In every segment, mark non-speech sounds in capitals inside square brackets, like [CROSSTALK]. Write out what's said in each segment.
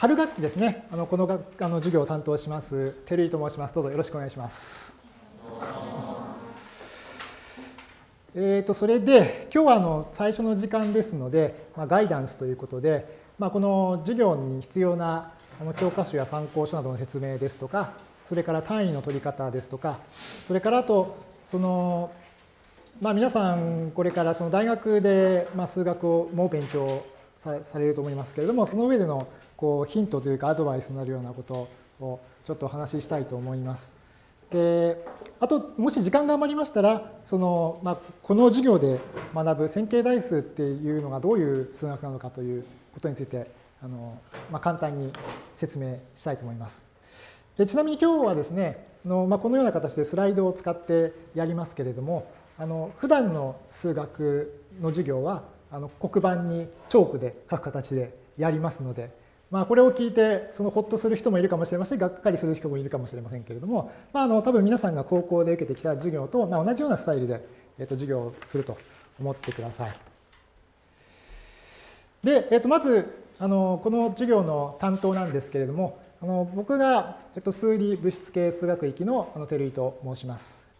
春学期ですね、あのこのがあの授業を担当します、照井と申します。どうぞよろしくお願いします。えー、とそれで、今日はあの最初の時間ですので、まあ、ガイダンスということで、まあ、この授業に必要なあの教科書や参考書などの説明ですとか、それから単位の取り方ですとか、それからあと、その、まあ、皆さんこれからその大学でまあ数学をもう勉強されると思いますけれども、その上でのこうヒントというかアドバイスになるようなことをちょっとお話ししたいと思います。であともし時間が余りましたらその、まあ、この授業で学ぶ線形代数っていうのがどういう数学なのかということについてあの、まあ、簡単に説明したいと思います。でちなみに今日はですねの、まあ、このような形でスライドを使ってやりますけれどもあの普段の数学の授業はあの黒板にチョークで書く形でやりますので、まあ、これを聞いてそのほっとする人もいるかもしれませんしがっかりする人もいるかもしれませんけれども、まあ、あの多分皆さんが高校で受けてきた授業と、まあ、同じようなスタイルで、えっと、授業をすると思ってください。で、えっと、まずあのこの授業の担当なんですけれどもあの僕が、えっと、数理物質系数学域のあの照井と申します。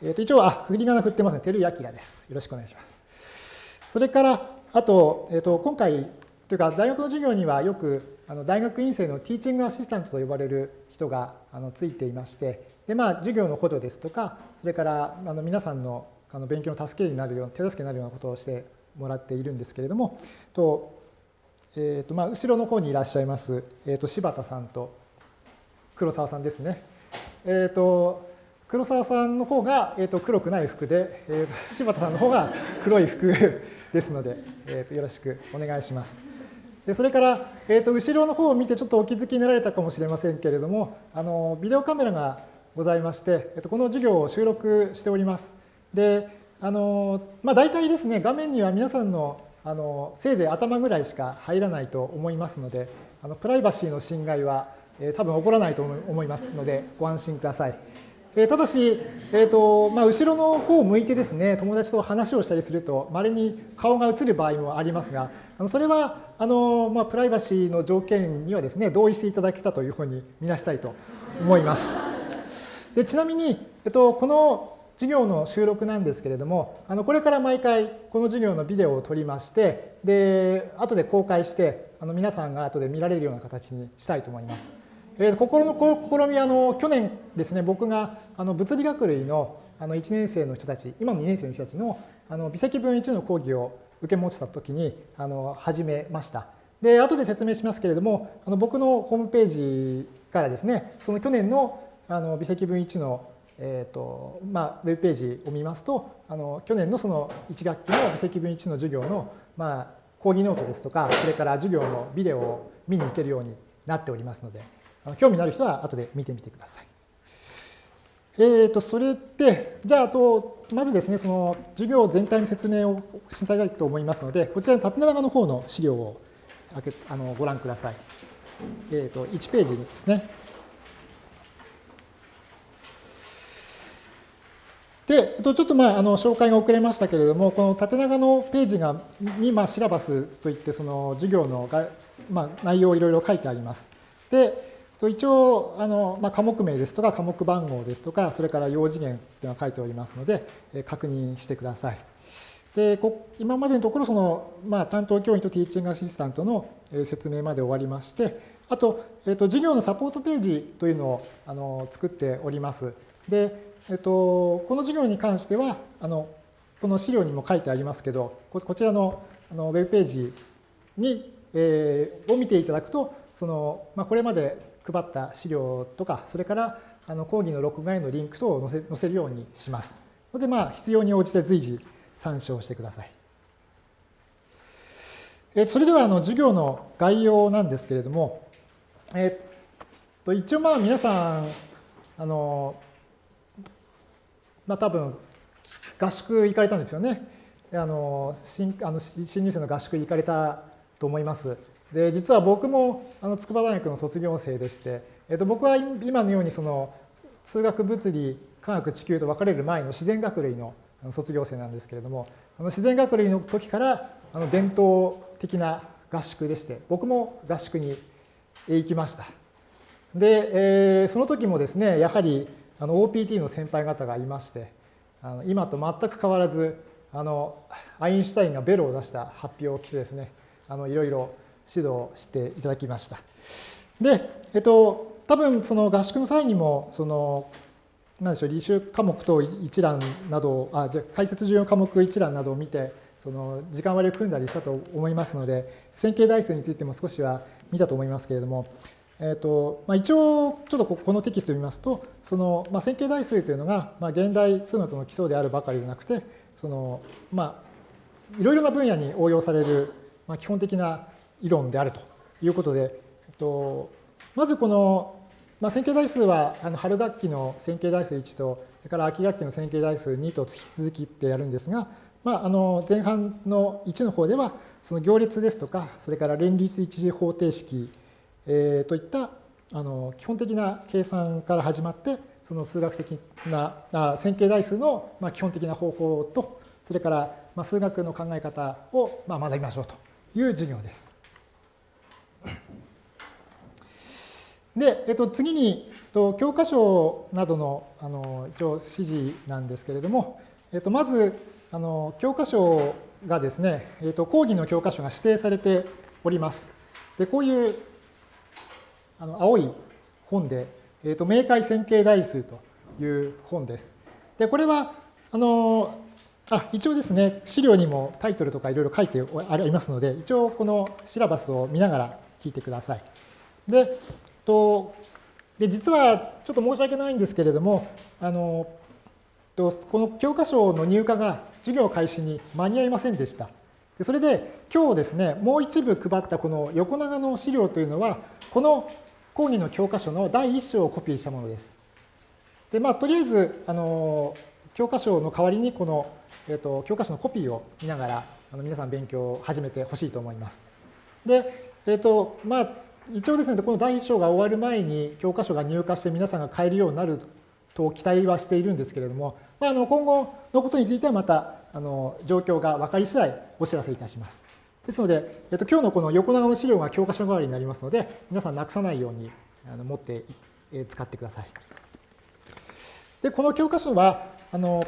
えっと、一応、あ、振り仮名振ってますね。照井明です。よろしくお願いします。それから、あと、えっと、今回、というか大学の授業にはよくあの大学院生のティーチングアシスタントと呼ばれる人があのついていましてで、まあ、授業の補助ですとかそれからあの皆さんのあの勉強の助けになるような手助けになるようなことをしてもらっているんですけれどもと、えーとまあ、後ろの方にいらっしゃいます、えー、と柴田さんと黒沢さんですね。えーと黒沢さんの方が、えー、と黒くない服で、えー、と柴田さんの方が黒い服ですので、えー、とよろしくお願いします。でそれから、えー、と後ろの方を見てちょっとお気づきになられたかもしれませんけれどもあのビデオカメラがございまして、えー、とこの授業を収録しております。であのまあ、大体ですね画面には皆さんのあのせいぜい頭ぐらいしか入らないと思いますのであのプライバシーの侵害は、えー、多分起こらないと思いますのでご安心ください。えただし、えーとまあ、後ろの方を向いてですね友達と話をしたりするとまれに顔が映る場合もありますがあのそれはあの、まあ、プライバシーの条件にはですね同意していただけたというふうに見なしたいと思います。でちなみに、えっと、この授業の収録なんですけれどもあのこれから毎回この授業のビデオを撮りましてで後で公開してあの皆さんが後で見られるような形にしたいと思います。えー、心の試みあの去年ですね僕があの物理学類のあの1年生の人たち今の2年生の人たちのあの微積分1の講義を受け持ってた時にあの始めました。で後で説明しますけれどもあの僕のホームページからですねその去年のあの微積分1のえーとまあ、ウェブページを見ますとあの去年のその1学期の微積分1の授業の、まあ、講義ノートですとかそれから授業のビデオを見に行けるようになっておりますので興味のある人は後で見てみてください。えー、とそれで、じゃあ、あと、まずですね、その授業全体の説明をしたいと思いますので、こちらの縦長の方の資料をあのご覧ください。えー、と1ページですね。で、ちょっとまああの紹介が遅れましたけれども、この縦長のページがにまあシラバスといってその授業のが、まあ、内容をいろいろ書いてあります。で、一応あの、まあ、科目名ですとか科目番号ですとかそれから用次元というのが書いておりますので確認してください。で今までのところその、まあ、担当教員とティーチングアシスタントの説明まで終わりましてあと,、えっと授業のサポートページというのをあの作っております。で、えっと、この授業に関してはあのこの資料にも書いてありますけどこちらのあのウェブページに、えー、を見ていただくとその、まあ、これまで配った資料とか、それからあの講義の録画へのリンク等を載せ載せるようにします。ので、まあ、必要に応じて随時参照してください。えそれではあの授業の概要なんですけれども、えっと一応まあ皆さん、あの、まあ多分合宿行かれたんですよね。あの新あの新入生の合宿行かれたと思います。で実は僕もあの筑波大学の卒業生でして、えっと、僕は今のようにその数学物理科学地球と分かれる前の自然学類の卒業生なんですけれどもあの自然学類の時からあの伝統的な合宿でして僕も合宿に行きました。で、えー、その時もですね、やはりあの OPT の先輩方がいまして、あの今と全く変わらず、あのアインシュタインがベロを出した発表を着てですね、あのいろいろ指導していただきました。で、えっと、多分その合宿の際にも、その、何でしょう、履修科目と一覧などあ、じゃ解説重要科目一覧などを見て、その時間割を組んだりしたと思いますので、線形代数についても少しは見たと思いますけれども、えーとまあ、一応、ちょっとこのテキストを見ますと、その、まあ、線形代数というのが、まあ、現代数学の基礎であるばかりではなくて、そのまあ、いろいろな分野に応用される、まあ、基本的な理論であるということで、えっと、まずこの、まあ、線形代数はあの春学期の線形代数1と、それから秋学期の線形代数2と引き続きってやるんですが、まあ、あの前半の1の方では、その行列ですとか、それから連立一次方程式、えー、といったあの基本的な計算から始まって、その数学的なあ線形代数のまあ基本的な方法と、それからまあ数学の考え方をまあ学びましょうという授業です。で、えっと、次に、と、教科書などのあの一応指示なんですけれども、えっと、まずあの教科書がですね、えっと、講義の教科書が指定されております。でこういうあの青い本で、えーと、明快線形代数という本です。で、これは、あの、あ、一応ですね、資料にもタイトルとかいろいろ書いてありますので、一応このシラバスを見ながら聞いてください。で、とで実はちょっと申し訳ないんですけれども、あのとこの教科書の入荷が授業開始に間に合いませんでした。でそれで今日ですね、もう一部配ったこの横長の資料というのは、この講義の教科書の第1章をコピーしたものです。で、まあ、とりあえず、あの、教科書の代わりにこの、えっ、と、教科書のコピーを見ながら、あの皆さん勉強を始めてほしいと思います。で、えっ、と、まあ、一応ですね、この第1章が終わる前に教科書が入荷して皆さんが買えるようになると期待はしているんですけれども、まあ、あの今後のことについてはまたあの状況が分かり次第お知らせいたします。ですので、えっと、今日のこの横長の資料が教科書代わりになりますので、皆さんなくさないようにあの持って使ってください。で、この教科書は、あの、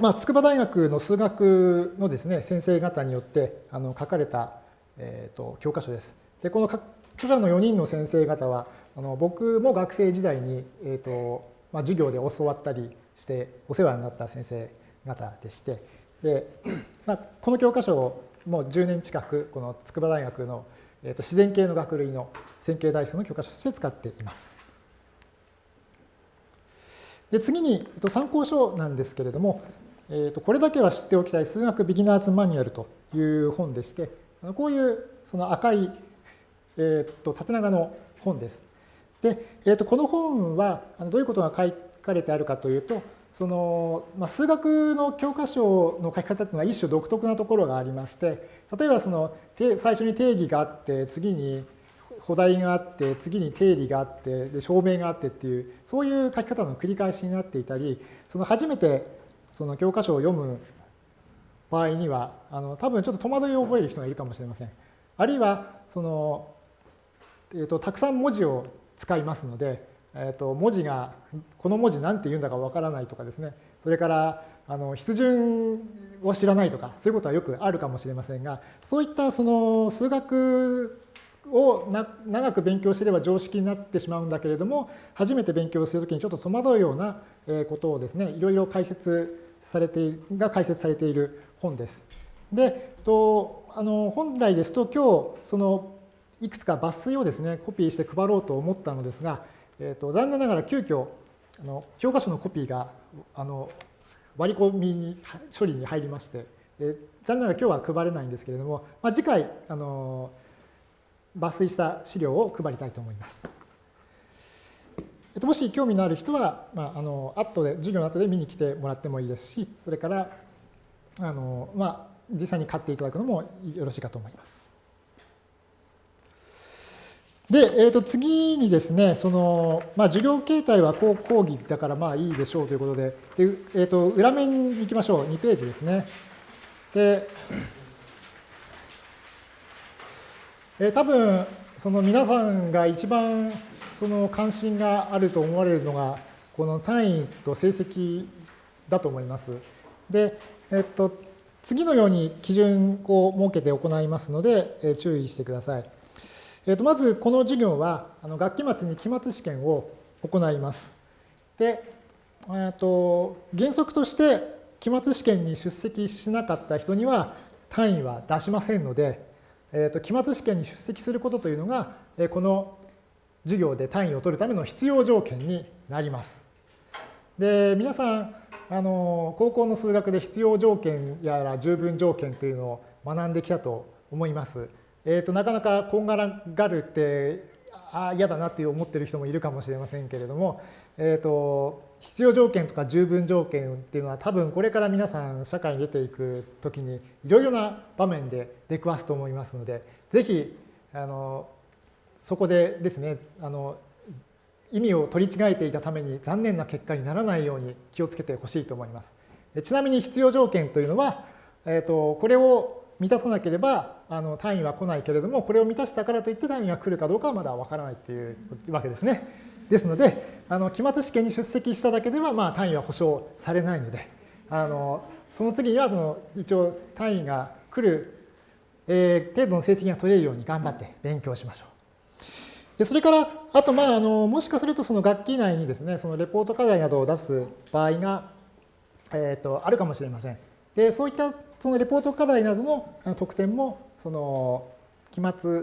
まあ、筑波大学の数学のですね、先生方によってあの書かれた、えーと、教科書です。で、この著者の4人の先生方は、あの僕も学生時代に、えーとまあ、授業で教わったりしてお世話になった先生方でして、で [CLEARS THROAT] まあ、この教科書をもう10年近くこの筑波大学の、えー、と自然系の学類の線形代数の教科書として使っています。で次に、えー、と参考書なんですけれども、えー、とこれだけは知っておきたい数学ビギナーズマニュアルという本でして、こういうその赤い、えー、と縦長の本です。で、えー、とこの本はどういうことが書かれてあるかというと、その、まあ、数学の教科書の書き方っていうのは一種独特なところがありまして例えばその最初に定義があって次に補題があって次に定理があってで証明があってっていうそういう書き方の繰り返しになっていたりその初めてその教科書を読む場合にはあの多分ちょっと戸惑いを覚える人がいるかもしれません。あるいはその、えーとたくさん文字を使いますのでえー、と文字がこの文字何て言うんだかわからないとかですねそれからあの筆順を知らないとかそういうことはよくあるかもしれませんがそういったその数学を長く勉強すれば常識になってしまうんだけれども初めて勉強するときにちょっと戸惑うようなことをですねいろいろ解説されてが解説されている本です。でとあの本来ですと今日そのいくつか抜粋をですねコピーして配ろうと思ったのですがえーと、残念ながら急遽あの教科書のコピーがあの割り込みに処理に入りまして、えー、残念ながら今日は配れないんですけれども、まあ、次回あの抜粋した資料を配りたいと思います。えっと、もし興味のある人は、まあ、あの後で授業の後で見に来てもらってもいいですしそれからあの、まあ、実際に買っていただくのもよろしいかと思います。で、えー、と次にですね、その、まあ、授業形態は講義だからまあいいでしょうということで、でえー、と裏面に行きましょう。2ページですね。で、えー、多分、その皆さんが一番その関心があると思われるのが、この単位と成績だと思います。で、えっと、次のように基準を設けて行いますので、え注意してください。えっと、まず、この授業は、あの学期末に期末試験を行います。で、えっと、原則として、期末試験に出席しなかった人には単位は出しませんので、えっと、期末試験に出席することというのが、えこの授業で単位を取るための必要条件になります。で、皆さん、あの高校の数学で必要条件やら十分条件というのを学んできたと思います。えーと、なかなかこんがらがるってあ嫌だなって思ってる人もいるかもしれませんけれども、えーと、必要条件とか十分条件っていうのは多分これから皆さん社会に出ていく時にいろいろな場面で出くわすと思いますのでぜひあのそこでですねあの意味を取り違えていたために残念な結果にならないように気をつけてほしいと思います。ちなみに必要条件というのは、えーと、これを満たさなければあの単位は来ないけれどもこれを満たしたからといって単位が来るかどうかはまだわからないというわけですね。ですのであの期末試験に出席しただけではまあ単位は保証されないのであのその次にはあの一応単位が来る、えー、程度の成績が取れるように頑張って勉強しましょう。でそれから、あと、まあ、あの、もしかするとその学期内にですね、そのレポート課題などを出す場合が、えっ、ー、と、あるかもしれません。で、そういったそのレポート課題などの得点も、その、期末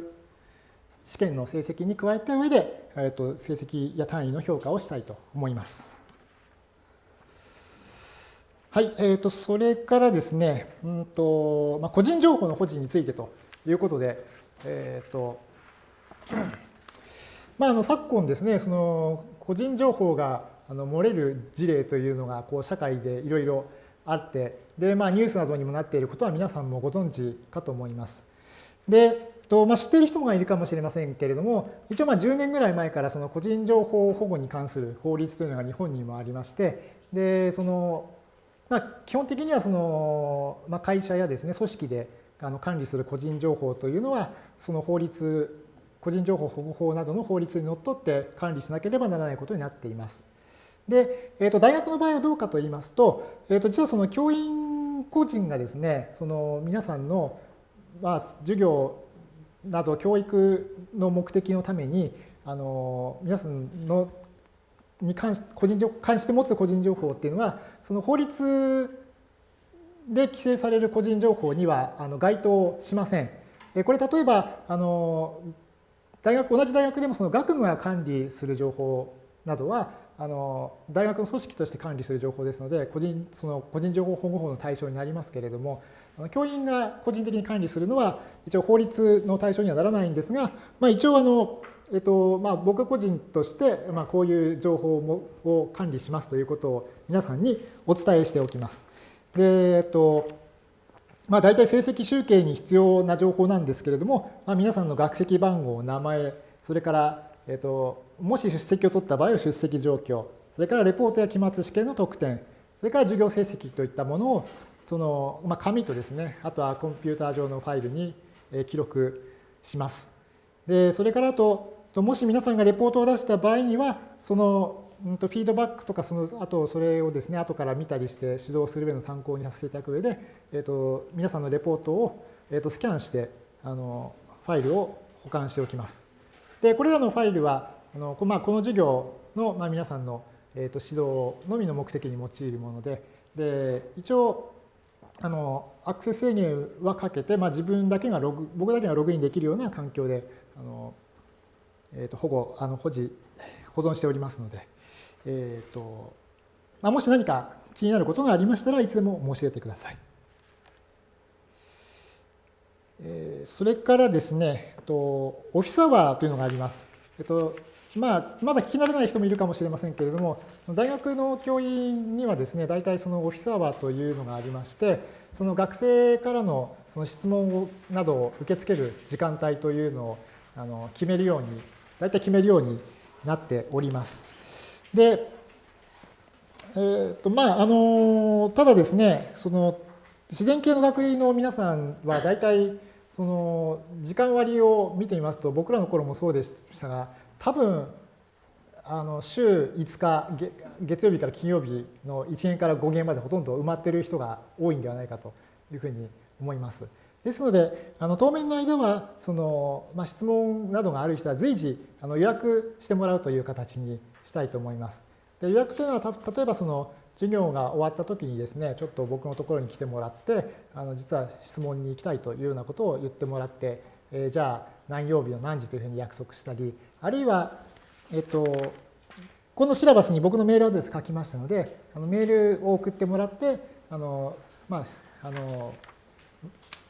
試験の成績に加えた上で、えっ、ー、と、成績や単位の評価をしたいと思います。はい、えっ、ー、と、それからですね、うんと、まあ、個人情報の保持についてということで、えっ、と、まあ、あの昨今ですね、その個人情報があの漏れる事例というのがこう社会でいろいろあって、で、まあ、ニュースなどにもなっていることは皆さんもご存知かと思います。で、とまあ、知っている人がいるかもしれませんけれども、一応まあ10年ぐらい前からその個人情報保護に関する法律というのが日本にもありまして、で、その、まあ、基本的にはその、まあ、会社やですね、組織であの管理する個人情報というのは、その法律個人情報保護法などの法律にのっとって管理しなければならないことになっています。で、えー、と大学の場合はどうかと言いますと、えー、と実はその教員個人がですね、その皆さんの、まあ、授業など教育の目的のために、あの皆さんのに関し個人情報関して持つ個人情報っていうのは、その法律で規制される個人情報にはあの該当しません。これ例えばあの大学、同じ大学でもその学務が管理する情報などは、あの大学の組織として管理する情報ですので、個人その個人情報保護法の対象になりますけれども、教員が個人的に管理するのは、一応法律の対象にはならないんですが、まあ、一応あの、えっとまあ、僕個人として、まあ、こういう情報を管理しますということを皆さんにお伝えしておきます。で、えっとまあ、大体成績集計に必要な情報なんですけれども、まあ、皆さんの学籍番号、名前、それから、えっと、もし出席を取った場合は出席状況、それからレポートや期末試験の得点、それから授業成績といったものを、その、まあ、紙とですね、あとはコンピューター上のファイルに記録します。で、それからあと、もし皆さんがレポートを出した場合には、そのうんとフィードバックとかそのあとそれをですね後から見たりして指導する上の参考にさせていただく上で、えー、と皆さんのレポートを、えー、とスキャンしてあのファイルを保管しておきます。でこれらのファイルはあの、まあ、この授業の、まあ、皆さんの、えー、と指導のみの目的に用いるものでで一応あのアクセス制限はかけて、まあ、自分だけがログ僕だけがログインできるような環境であの、えー、と保護あの保持保存しておりますので。えーとまあ、もし何か気になることがありましたらいつでも申し出てください。えー、それからですね、えっとオフィスアワーというのがあります。えっとまあ、まだ聞き慣れない人もいるかもしれませんけれども、大学の教員にはですね、大体そのオフィスアワーというのがありまして、その学生からのその質問などを受け付ける時間帯というのをあの決めるように、大体決めるようになっております。で、えーとまあ、あのただですね、その自然系の学類の皆さんは大体その時間割を見てみますと僕らの頃もそうでしたが多分あの週5日月曜日から金曜日の1限から5限までほとんど埋まってる人が多いんではないかというふうに思います。ですので、あの当面の間はその、まあ、質問などがある人は随時あの予約してもらうという形にしたいと思います。で予約というのは例えばその授業が終わった時にですねちょっと僕のところに来てもらってあの実は質問に行きたいというようなことを言ってもらって、えー、じゃあ何曜日の何時というふうに約束したりあるいは、えっと、このシラバスに僕のメールアドレス書きましたのであのメールを送ってもらってあの、まあ、あの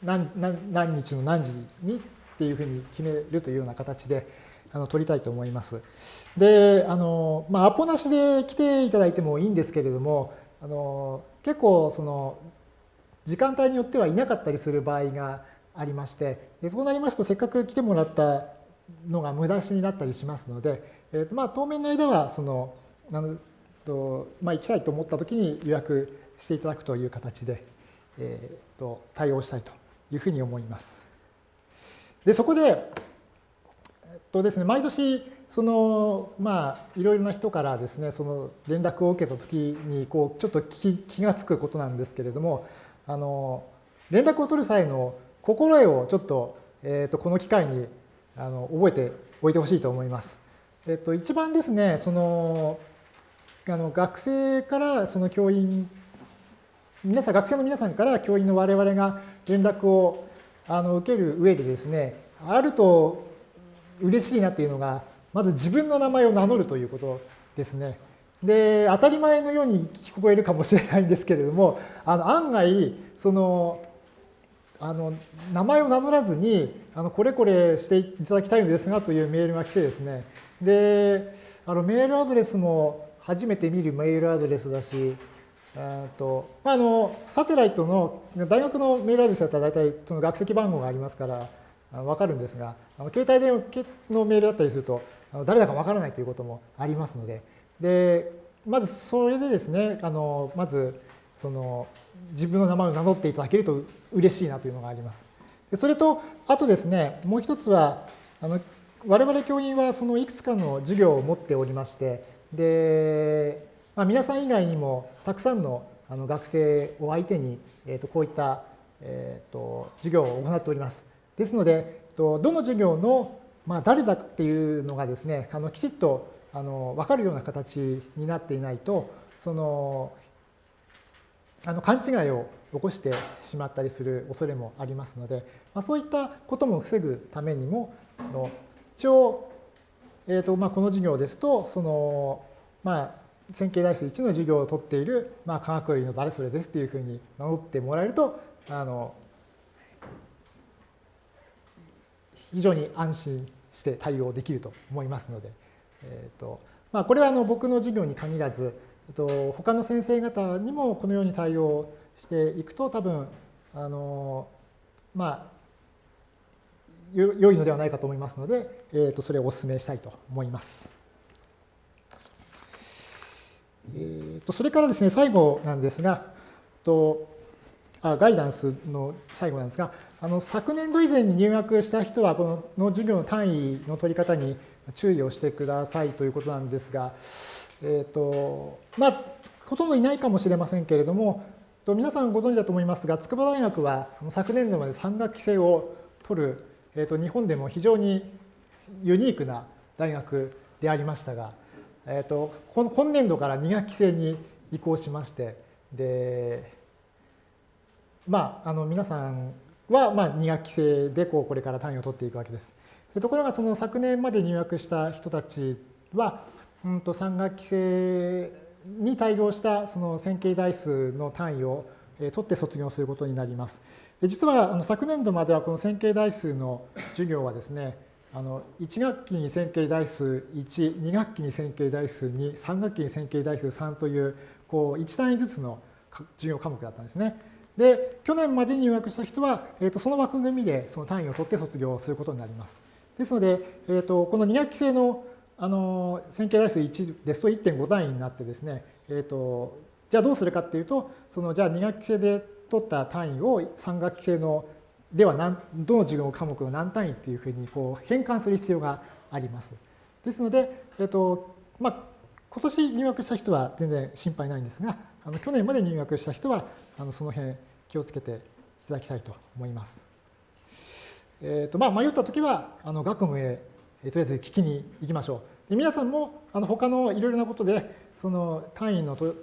何何日の何時にっていうふうに決めるというような形であの取りたいと思います。で、あの、まあ、アポなしで来ていただいてもいいんですけれども、あの結構その時間帯によってはいなかったりする場合がありましてでそうなりますとせっかく来てもらったのが無駄しになったりしますので、えーとまあ、当面の間はそのあのと、まあ、行きたいと思った時に予約していただくという形で、えー、と対応したいというふうに思います。でそこで、とですね、毎年そのまあいろいろな人からですねその連絡を受けた時にこうちょっと気気が付くことなんですけれどもあの連絡を取る際の心得をちょっと,、えー、とこの機会にあの覚えておいてほしいと思います。えっと、一番ですねそのあの学生からその教員皆さん学生の皆さんから教員の我々が連絡をあの受ける上でですねあると嬉しいなっていうのがまず自分の名前を名乗るということですね。で当たり前のように聞こえるかもしれないんですけれどもあの案外そのあの名前を名乗らずにあのこれこれしていただきたいのですがというメールが来てですねであのメールアドレスも初めて見るメールアドレスだしとまあ、あのサテライトの大学のメールアドレスだったら大体その学籍番号がありますから分かるんですがあの携帯電話のメールだったりすると誰だか分からないということもありますのででまずそれでですねあのまずその自分の名前を名乗っていただけると嬉しいなというのがあります。でそれとあとですねもう一つはあの我々教員はそのいくつかの授業を持っておりましてでまあ、皆さん以外にもたくさんのあの学生を相手に、えー、とこういった、えー、と授業を行っております。ですので、どの授業の、まあ、誰だっていうのがですね、あのきちっとあの分かるような形になっていないと、そのあの勘違いを起こしてしまったりする恐れもありますので、まあ、そういったことも防ぐためにも、一応、えーとまあ、この授業ですと、そのまあ、線形代数1の授業を取っている、まあ、科学類の誰それですっていうふうに名乗ってもらえるとあの非常に安心して対応できると思いますので、えーとまあ、これはあの僕の授業に限らず、えっと、他の先生方にもこのように対応していくと多分あのまあ良いのではないかと思いますので、えー、とそれをお勧めしたいと思います。えー、とそれからですね、最後なんですが、とあガイダンスの最後なんですが、あの昨年度以前に入学した人は、このの授業の単位の取り方に注意をしてくださいということなんですが、えっ、ー、と、まあ、ほとんどいないかもしれませんけれども、皆さんご存知だと思いますが、筑波大学は昨年度まで3学期制を取る、えー、と日本でも非常にユニークな大学でありましたが、えーと、今年度から2学期制に移行しましてでまああの皆さんはまあ2学期制でこうこれから単位を取っていくわけです。でところがその昨年まで入学した人たちは、うん、と3学期制に対応したその線形代数の単位を取って卒業することになります。で実はあの昨年度まではこの線形代数の授業はですねあの1学期に線形代数1、2学期に線形代数2、3学期に線形代数3というこう1単位ずつの授業科目だったんですね。で、去年まで入学した人は、えー、とその枠組みでその単位を取って卒業することになります。ですので、えー、とこの2学期制のあの線形代数1ですと1.5単位になってですね、えー、とじゃあどうするかっていうと、そのじゃあ2学期制で取った単位を3学期制のでは何どの授業科目の何単位っていうふうにこう変換する必要があります。ですので、えっとまあ、今年入学した人は全然心配ないんですが、あの去年まで入学した人はあのその辺気をつけていただきたいと思います。えーとまあ、迷ったときはあの学務へえとりあえず聞きに行きましょう。で皆さんもあの他のいろいろなことでその単位の取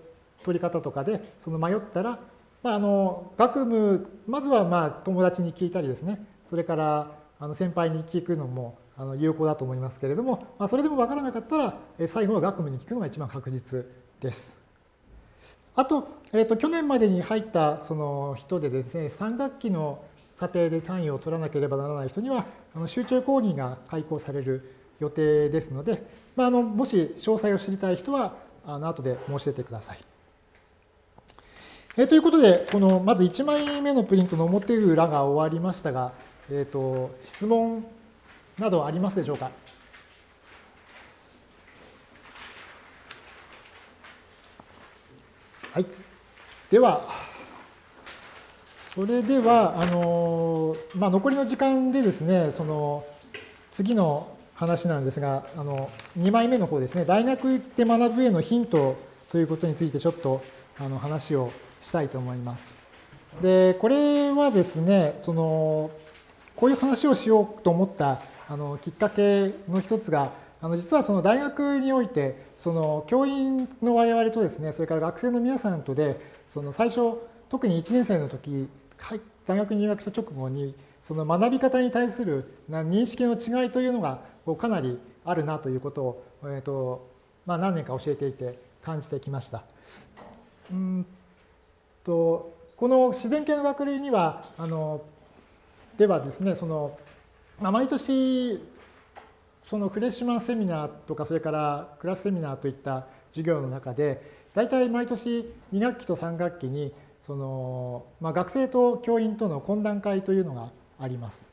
り方とかでその迷ったら、まあ、あの学務まずはまあ友達に聞いたりですねそれからあの先輩に聞くのもあの有効だと思いますけれども、まあ、それでも分からなかったら最後は学務に聞くのが一番確実です。あと、えー、と去年までに入ったその人でですね3学期の過程で単位を取らなければならない人にはあの集中講義が開講される予定ですので、まあ、あのもし詳細を知りたい人はあの後で申し出てください。えー、ということで、このまず1枚目のプリントの表裏が終わりましたが、えーと、質問などありますでしょうか？はい。では、それでは、あのまあ、残りの時間でですね、その次の話なんですが、あの2枚目の方ですね、大学で学ぶへのヒントということについてちょっとあの話をしたいと思います。で、これはですね、そのこういう話をしようと思ったあのきっかけの一つが、あの実はその大学において、その教員の我々とですね、それから学生の皆さんとで、その最初、特に1年生の時、大学入学した直後に、その学び方に対する認識の違いというのがかなりあるなということを、えーとまあ、何年か教えていて感じてきました。うんとこの自然系の学類にはあのではですねその、まあ、毎年そのフレッシュマンセミナーとかそれからクラスセミナーといった授業の中で大体毎年2学期と3学期にその、まあ、学生と教員との懇談会というのがあります。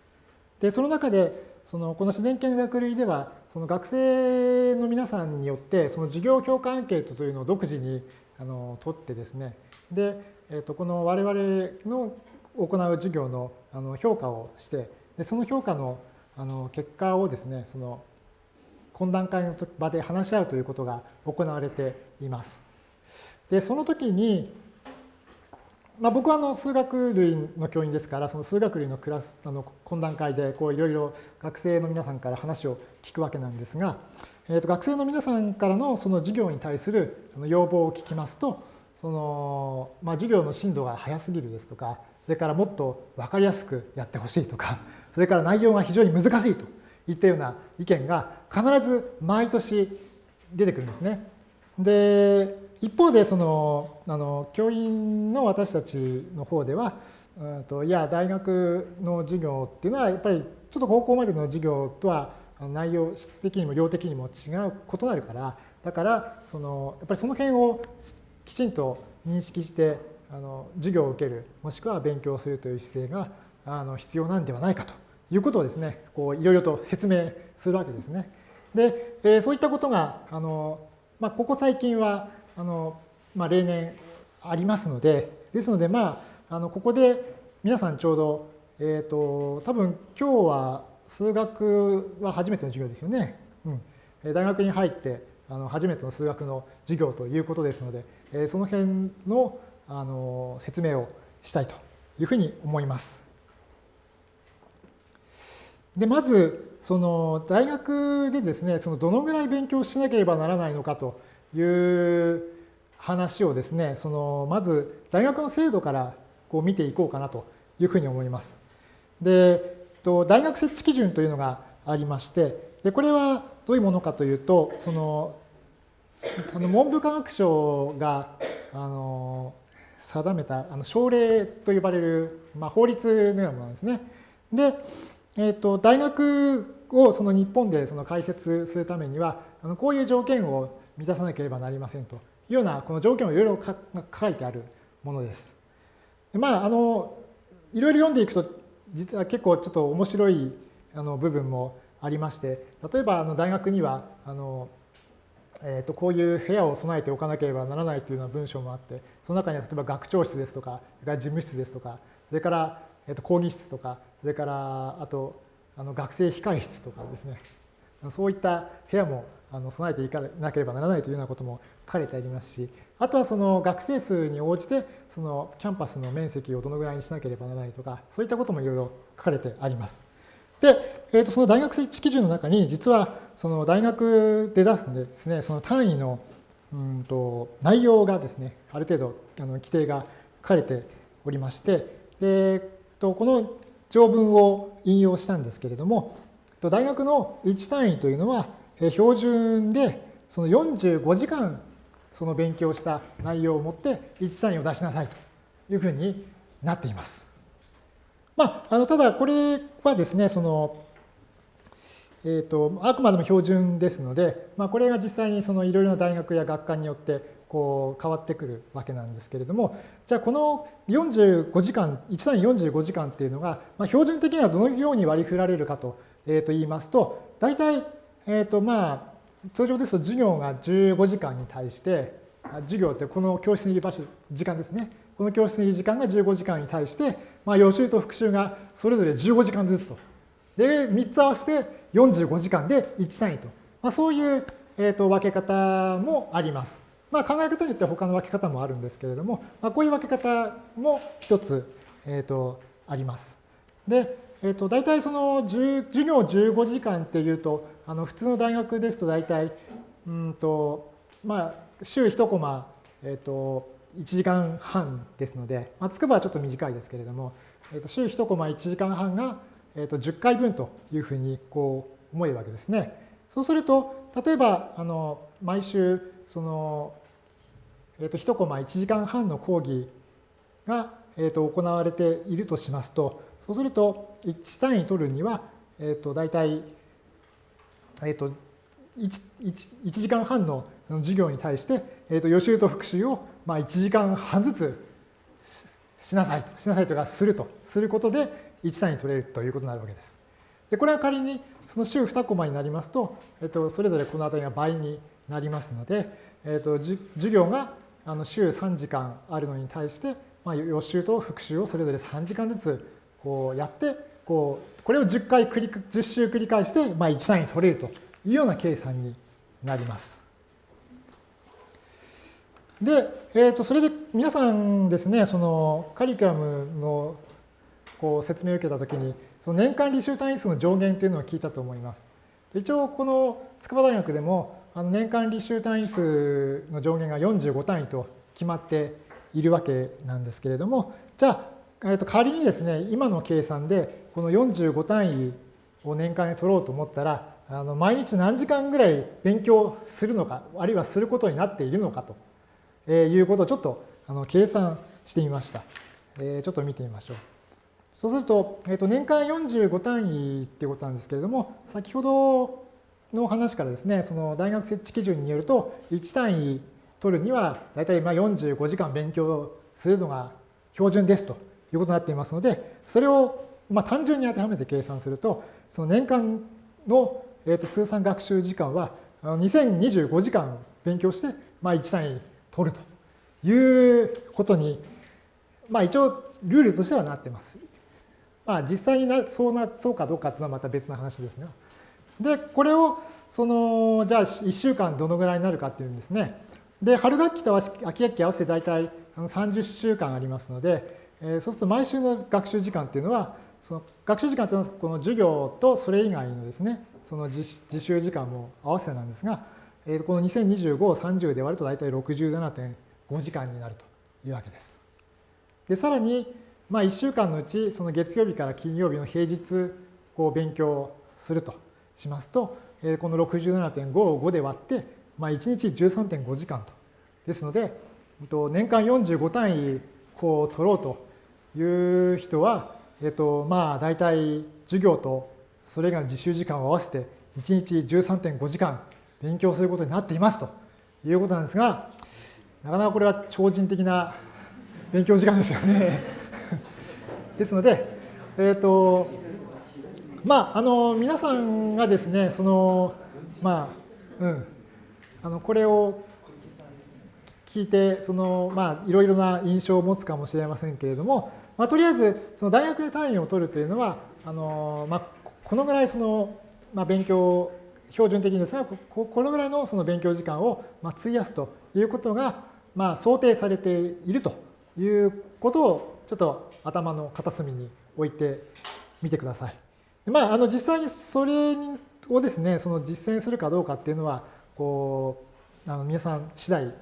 でその中でそのこの自然系の学類ではその学生の皆さんによってその授業評価アンケートというのを独自にあの取ってですねで、えー、とこの我々の行う授業のあの評価をしてでその評価のあの結果をですねその懇談会の場で話し合うということが行われています。でその時にまあ、僕はあの数学類の教員ですからその数学類のクラスあの懇談会でこういろいろ学生の皆さんから話を聞くわけなんですが、えー、と学生の皆さんからのその授業に対する要望を聞きますとその、まあ、授業の進度が速すぎるですとかそれからもっと分かりやすくやってほしいとかそれから内容が非常に難しいといったような意見が必ず毎年出てくるんですね。で一方でそのあの教員の私たちの方では、うんと、いや大学の授業っていうのはやっぱりちょっと高校までの授業とは内容質的にも量的にも違う異なるからだからそのやっぱりその辺をきちんと認識してあの授業を受けるもしくは勉強するという姿勢があの必要なんではないかということをですねこういろいろと説明するわけですね。で、えー、そういったことがあの、まあ、ここ最近はあの、まあ、例年ありますので、ですので、まあ、あのここで皆さんちょうど、えっ、ー、と、多分今日は数学は初めての授業ですよね。うん、大学に入ってあの初めての数学の授業ということですので、えー、その辺のあの説明をしたいというふうに思います。でまずその大学でですねそのどのぐらい勉強しなければならないのかという話をですね、そのまず大学の制度からこう見ていこうかなというふうに思います。で、大学設置基準というのがありまして、でこれはどういうものかというと、そのあの文部科学省があの定めたあの省令と呼ばれる、まあ、法律のようなものなんですね。で、えーと、大学をその日本でその開設するためにはあのこういう条件を満たさなければなりませんというようなこの条件をいろいろ書いてあるものです。でまあ、あのいろいろ読んでいくと実は結構ちょっと面白いあの部分もありまして例えばあの大学にはあの、えー、とこういう部屋を備えておかなければならないというような文章もあってその中には例えば学長室ですとか事務室ですとかそれからえっと、講義室とか、それからあとあの学生控え室とかですね、そういった部屋もあの備えていかなければならないというようなことも書かれてありますし、あとはその学生数に応じて、そのキャンパスの面積をどのぐらいにしなければならないとか、そういったこともいろいろ書かれてあります。で、えー、とその大学設置基準の中に、実はその大学で出すんですね、その単位のうんと内容がですね、ある程度あの規定が書かれておりまして、でこの条文を引用したんですけれども、大学の1単位というのは、標準でその45時間その勉強した内容を持って1単位を出しなさいというふうになっています。まあ、あのただこれはですね、そのえーと、あくまでも標準ですので、まあ、これが実際にそのいろいろな大学や学科によってこう変わってくるわけなんですけれども、じゃあこの45時間、1単位45時間っていうのが、まあ、標準的にはどのように割り振られるかと,、えー、と言いますと、大体、えーとまあ、通常ですと授業が15時間に対して、授業ってこの教室にいる場所、時間ですね。この教室にいる時間が15時間に対して、まあ、予習と復習がそれぞれ15時間ずつと。で、3つ合わせて45時間で1単位と。まあ、そういう、えー、と分け方もあります。まあ、考え方によっては他の分け方もあるんですけれども、まあ、こういう分け方も一つ、えー、とあります。で、えー、と大体その授業15時間っていうと、あの普通の大学ですと大体、うんとまあ、週1コマ、えー、と1時間半ですので、まあ、筑波はちょっと短いですけれども、えー、と週1コマ1時間半が、えー、と10回分というふうにこう思えるわけですね。そうすると、例えばあの毎週その、えー、と1コマ1時間半の講義が、えー、と行われているとしますと、そうすると1単位取るには、えー、と大体、えー、と 1, 1, 時間半の授業に対して、えー、と予習と復習をまあ1時間半ずつしなさいと、しなさいとかすると、することで1単位取れるということになるわけです。で、これは仮にその週2コマになりますと、えっと、それぞれこの辺りが倍になりますので、えっと、授業があの週3時間あるのに対して、まあ、予習と復習をそれぞれ3時間ずつこうやって、こう、これを10回繰り、10週繰り返して、まあ、1単位取れるというような計算になります。で、えー、とそれで皆さんですね、そのカリキュラムのこう説明を受けたときに、その年間履修単位数の上限というのを聞いたと思います。一応、この筑波大学でも、あの年間履修単位数の上限が45単位と決まっているわけなんですけれども、じゃあ、えー、と仮にですね、今の計算で、この45単位を年間に取ろうと思ったら、あの毎日何時間ぐらい勉強するのか、あるいはすることになっているのかということをちょっとあの計算してみました。えー、ちょっと見てみましょう。そうすると、えー、と年間45単位っていうことなんですけれども、先ほどの話からですね、その大学設置基準によると、1単位取るには、大体まあ45時間勉強するのが標準ですということになっていますので、それをまあ単純に当てはめて計算すると、その年間のえと通算学習時間は2025時間勉強して、まあ、1単位取るということに、まあ、一応ルールとしてはなっています。まあ、実際になそうなそうかどうかっていうのはまた別の話ですね。で、これを、その、じゃあ1週間どのぐらいになるかっていうんですね。で、春学期と秋学期合わせて大体30週間ありますので、えそうすると毎週の学習時間っていうのは、その学習時間というのはこの授業とそれ以外のですね、その自習時間も合わせなんですが、えこの2025を30で割ると大体67.5時間になるというわけです。で、さらに、まあ、1週間のうちその月曜日から金曜日の平日こう勉強するとしますと、えこの67.5を5で割って、まあ、1日13.5時間と。ですので、年間45単位こう取ろうという人は、えっと、まあ大体授業とそれ以外の自習時間を合わせて1日13.5時間勉強することになっていますということなんですが、なかなかこれは超人的な勉強時間ですよね。[LAUGHS] ですので、えっ、と、まあ、あの、皆さんがですね、その、まあ、うん、あの、これを聞いて、その、まあ、いろいろな印象を持つかもしれませんけれども、まあ、とりあえずその大学で単位を取るというのはあの、まあ、このぐらいその、まあ、勉強標準的ですがここのぐらいのその勉強時間をまあ費やすということがまあ想定されているということをちょっと頭の片隅に置いてみてください。まあ、あの実際にそれをですねその実践するかどうかっていうのはこうあの皆さん次第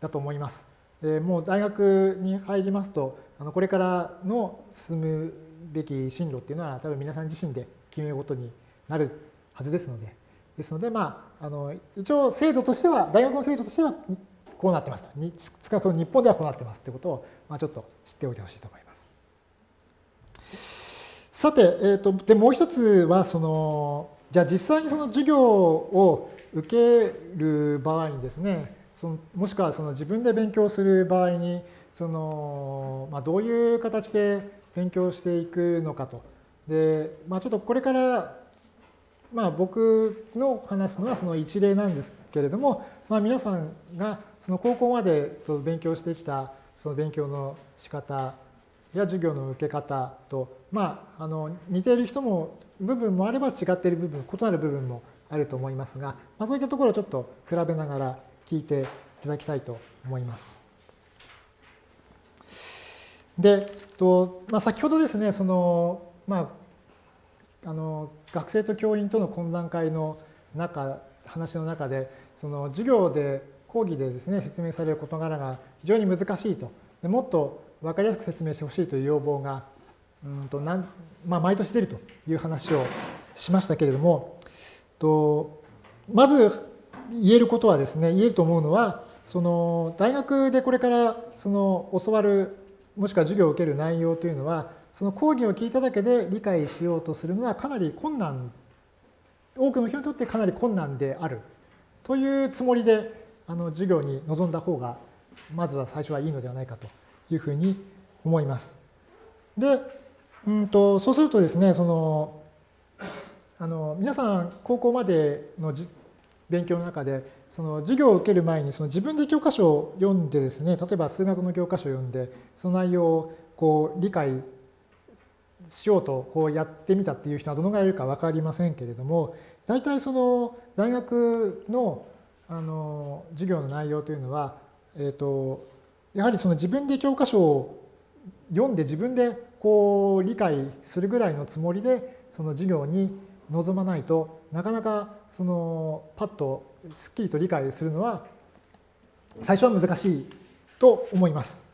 だと思います。でもう大学に入りますとあのこれからの進むべき進路っていうのは多分皆さん自身で決めることになるはずですのでですのでまああの一応制度としては大学の制度としてはこうなってますと少なくとも日本ではこうなってますってことを、まあ、ちょっと知っておいてほしいと思います。さて、えーと、でもう一つはそのじゃあ実際にその授業を受ける場合にですねそのもしくはその自分で勉強する場合にその、まあ、どういう形で勉強していくのかと。で、まあ、ちょっとこれからまあ、僕の話すのはその一例なんですけれども、まあ、皆さんがその高校まで勉強してきたその勉強の仕方や授業の受け方と、まあ、あの似ている人も部分もあれば違っている部分異なる部分もあると思いますが、まあ、そういったところをちょっと比べながら聞いていただきたいと思います。で、とまあ、先ほどですねその、まあ、あの学生と教員との懇談会の中話の中でその授業で講義でですね説明される事柄が非常に難しいとでもっと分かりやすく説明してほしいという要望がうんとなん、まあ、毎年出るという話をしましたけれどもとまず言えることはですね言えると思うのはその大学でこれからその教わるもしくは授業を受ける内容というのはその講義を聞いただけで理解しようとするのはかなり困難多くの人にとってかなり困難であるというつもりであの授業に臨んだ方がまずは最初はいいのではないかというふうに思います。で、うんと、そうするとですねそのあの皆さん高校までの勉強の中でその授業を受ける前にその自分で教科書を読んでですね例えば数学の教科書を読んでその内容をこう理解しようとこうやってみたっていう人はどのぐらいいるか分かりませんけれども大体その大学のあの授業の内容というのは、えーと、やはりその自分で教科書を読んで自分でこう理解するぐらいのつもりでその授業に臨まないとなかなかそのパッとすっきりと理解するのは最初は難しいと思います。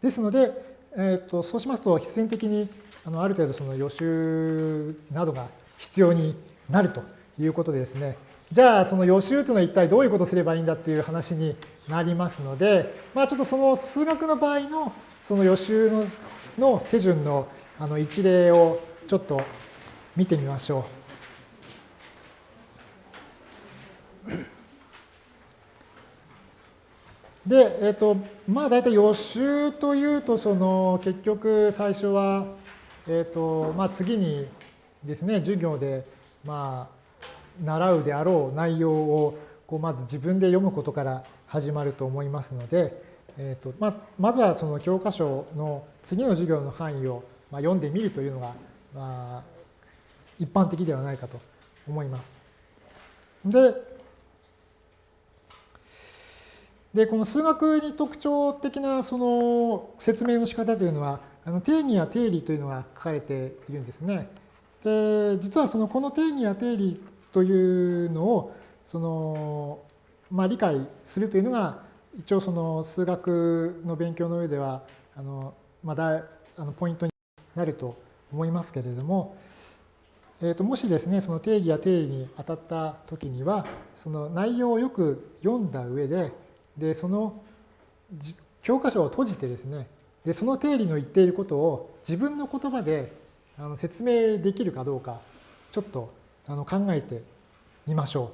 ですので、えーとそうしますと必然的にあのある程度その予習などが必要になるということでですね、じゃあその予習というのは一体どういうことをすればいいんだっていう話になりますので、まあ、ちょっとその数学の場合のその予習のの手順のあの一例をちょっと見てみましょう。で、えっ、ー、と、まあ大体予習というと、その結局最初はえーとまあ、次にですね授業で、まあ、習うであろう内容をこうまず自分で読むことから始まると思いますので、えーとまあ、まずはその教科書の次の授業の範囲を、まあ、読んでみるというのが、まあ、一般的ではないかと思います。ででこの数学に特徴的なその説明の仕方というのはあの定義や定理というのが書かれているんですね。で実はそのこの定義や定理というのをその、まあ、理解するというのが一応その数学の勉強の上ではあの、ま、だあのポイントになると思いますけれども、えー、ともしですねその定義や定理に当たった時にはその内容をよく読んだ上ででその教科書を閉じてですねでその定理の言っていることを自分の言葉であの説明できるかどうかちょっとあの考えてみましょ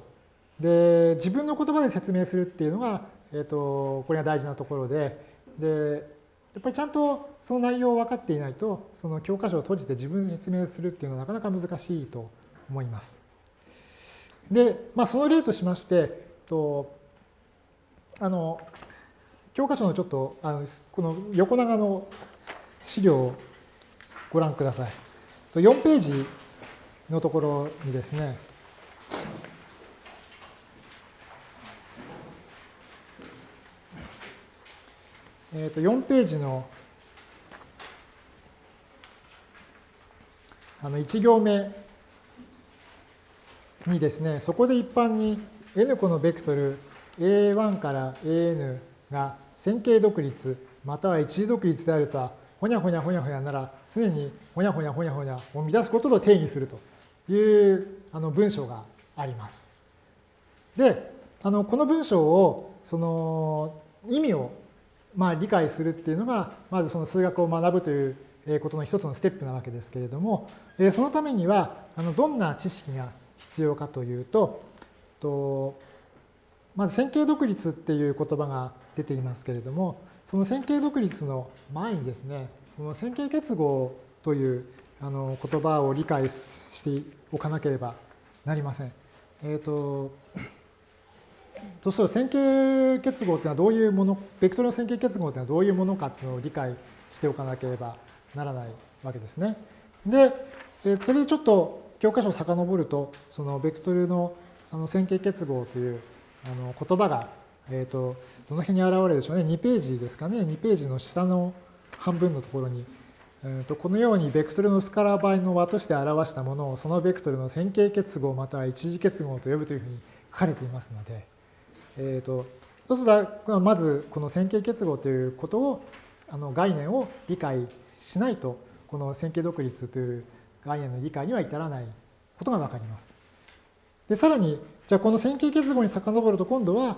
う。で自分の言葉で説明するっていうのが、えーと、これが大事なところででやっぱりちゃんとその内容を分かっていないとその教科書を閉じて自分で説明するっていうのはなかなか難しいと思います。で、まあ、その例としまして、とあの教科書のちょっとあのこの横長の資料をご覧ください。4ページのところにですね、えー、と4ページのあの1行目にですね、そこで一般に n 個のベクトル a1 から an が線形独立または一次独立であるとはほにゃほにゃほにゃほにゃなら常にほにゃほにゃほにゃほにゃを乱すことと定義するというあの文章があります。で、あのこの文章をその意味をまあ理解するっていうのがまずその数学を学ぶということの一つのステップなわけですけれどもそのためにはどんな知識が必要かというとまず線形独立っていう言葉が出ていますけれどもその線形独立の前にですねその線形結合という言葉を理解しておかなければなりません。え、ー、ととすると線形結合というのはどういうもの、ベクトルの線形結合というのはどういうものかというのを理解しておかなければならないわけですね。で、それでちょっと教科書を遡ると、そのベクトルのあの線形結合というあの言葉が、えーと、どの辺に現れるでしょうね。2ページですかね。2ページの下の半分のところに、えーと、このようにベクトルのスカラ倍の和として表したものをそのベクトルの線形結合または一次結合と呼ぶというふうに書かれていますので、えーと、そうするとまずこの線形結合ということをあの概念を理解しないとこの線形独立という概念の理解には至らないことがわかります。でさらにじゃあこの線形結合に遡ると今度は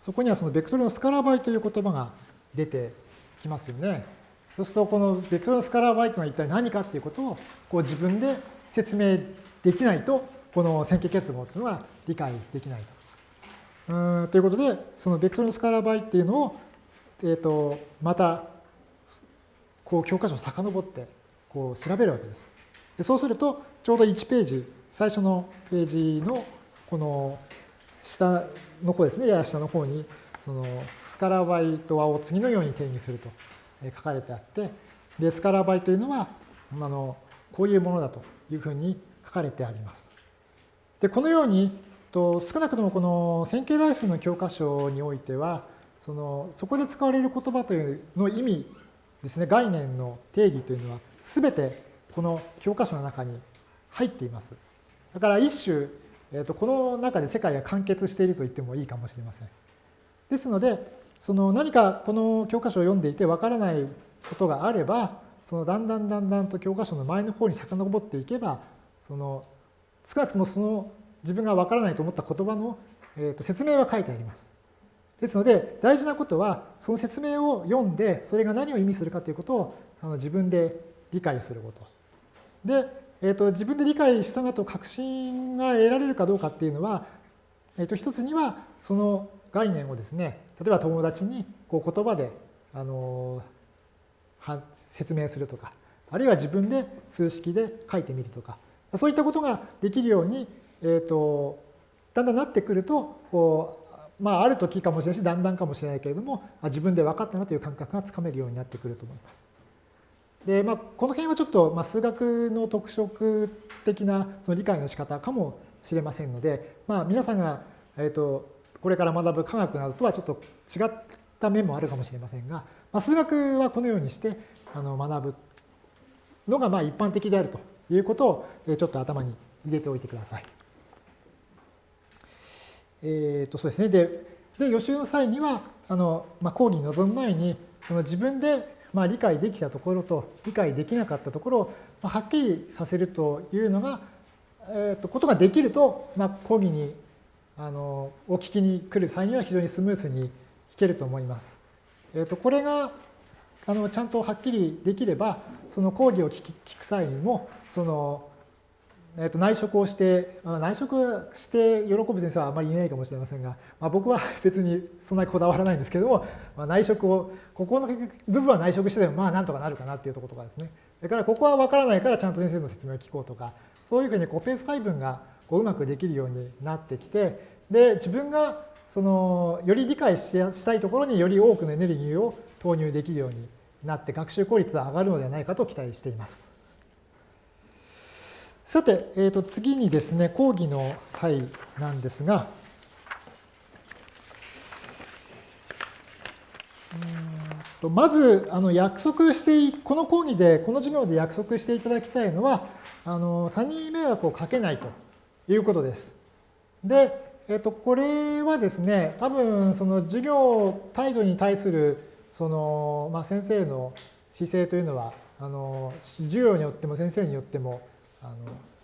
そこにはそのベクトルのスカラー倍という言葉が出てきますよね。そうするとこのベクトルのスカラー倍というのは一体何かっていうことをこう自分で説明できないとこの線形結合というのは理解できないと。うんということでそのベクトルのスカラー倍っていうのを、えー、とまたこう教科書を遡ってこう調べるわけです。でそうするとちょうど1ページ最初のページのこの下の方ですねやや下の方にそのスカラー倍と和を次のように定義すると書かれてあってでスカラー倍というのはあのこういうものだというふうに書かれてあります。でこのようにと少なくともこの線形代数の教科書においてはそのそこで使われる言葉というの意味ですね、概念の定義というのは全てこの教科書の中に入っています。だから一種、えー、とこの中で世界が完結していると言ってもいいかもしれません。ですので、その何かこの教科書を読んでいてわからないことがあれば、そのだんだんだんだんと教科書の前の方に遡っていけば、その少なくともその自分がわからないと思った言葉の、えー、と説明は書いてあります。ですので大事なことはその説明を読んでそれが何を意味するかということをあの自分で理解すること。で、えーと、自分で理解したなと確信が得られるかどうかっていうのは、えー、と一つにはその概念をですね例えば友達にこう言葉であの説明するとかあるいは自分で数式で書いてみるとかそういったことができるように、えーとだんだんなってくるとこうまあ、ある時かもしれないし、だんだんかもしれないけれども、自分で分かったなという感覚がつかめるようになってくると思います。で、まあ、この辺はちょっと、まあ、数学の特色的なその理解の仕方かもしれませんので、まあ、皆さんが、えーと、これから学ぶ科学などとはちょっと違った面もあるかもしれませんが、まあ、数学はこのようにしてあの学ぶのがまあ一般的であるということをえちょっと頭に入れておいてください。えー、とそうですね。で、で予習の際には、あのまあ、講義に臨む前に、その自分でまあ理解できたところと理解できなかったところをはっきりさせるというのが、えー、とことができると、まあ、講義にあのお聞きに来る際には非常にスムーズに聞けると思います。えー、とこれがあのちゃんとはっきりできれば、その講義を聞聞く際にも、そのえー、と内職をして、まあ、内職して喜ぶ先生はあまりいないかもしれませんが、まあ、僕は [LAUGHS] 別にそんなにこだわらないんですけども、まあ、内職を、ここの部分は内職してでもまあなんとかなるかなっていうところとかですね。それからここは分からないからちゃんと先生の説明を聞こうとか、そういうふうにこうペース配分がこううまくできるようになってきて、で、自分がそのより理解したいところにより多くのエネルギーを投入できるようになって学習効率は上がるのではないかと期待しています。さて、えー、と次にですね、講義の際なんですが、とまずあの約束してこの講義でこの授業で約束していただきたいのはあの他人に迷惑をかけないということです。で、えっと、これはですね多分その授業態度に対するその、まあ、先生の姿勢というのはあの授業によっても先生によってもあの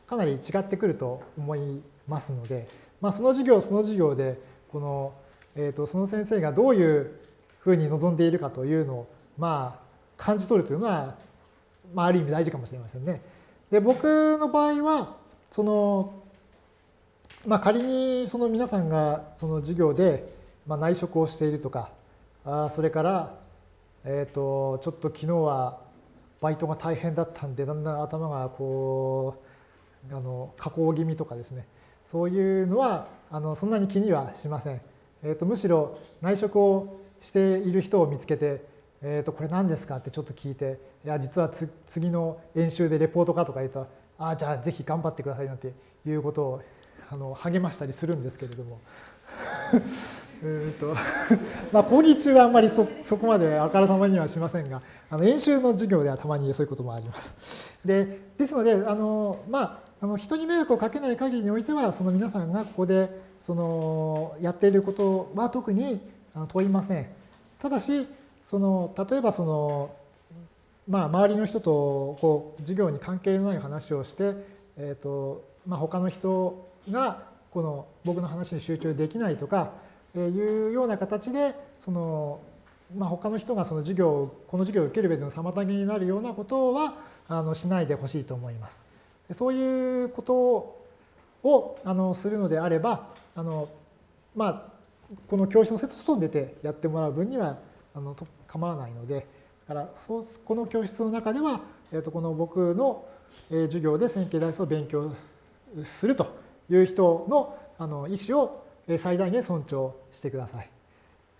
かなり違ってくると思いますので、まあ、その授業その授業でこの、えー、とその先生がどういうふうに望んでいるかというのを、まあ、感じ取るというのは、まあ、ある意味大事かもしれませんね。で僕の場合はその、まあ、仮にその皆さんがその授業で、まあ、内職をしているとかあそれから、えー、とちょっと昨日はバイトが大変だったんでだんだん頭がこうあの加工気味とかですねそういうのはあのそんなに気にはしません。えー、とむしろ内職をしている人を見つけて、えー、とこれ何ですかってちょっと聞いていや実は次の演習でレポートかとか言うとああじゃあぜひ頑張ってくださいなんていうことをあの励ましたりするんですけれどもうんと [LAUGHS] まあ講義中はあんまりそそこまであからさまにはしませんがあの演習の授業ではたまにそういうこともあります。でですのであのまああの人に迷惑をかけない限りにおいてはその皆さんがここでそのやっていることは特に問いません。ただし、その例えばその、まあ、周りの人とこう授業に関係のない話をして、えーとまあ、他の人がこの僕の話に集中できないとかいうような形でその、まあ、他の人がその授業この授業を受ける上での妨げになるようなことはあのしないでほしいと思います。そういうことをあのするのであればあの、まあ、この教室の外に出てやってもらう分にはあの構わないので、だからそうこの教室の中では、えー、とこの僕の授業で線形代数を勉強するという人のあの意思を最大限尊重してください。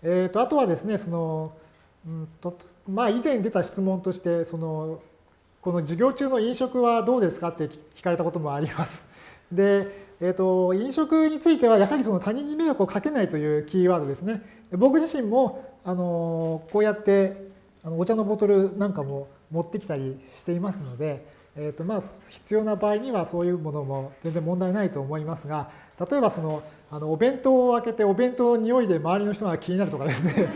えー、とあとはですね、そのうんとまあ、以前出た質問として、そのこの授業中の飲食はどうですかって聞かれたこともあります。[LAUGHS] で、えーと、飲食についてはやはりその他人に迷惑をかけないというキーワードですね。僕自身もあのこうやってあのお茶のボトルなんかも持ってきたりしていますので、えーとまあ、必要な場合にはそういうものも全然問題ないと思いますが例えばそのあのお弁当を開けてお弁当の匂いで周りの人が気になるとかですね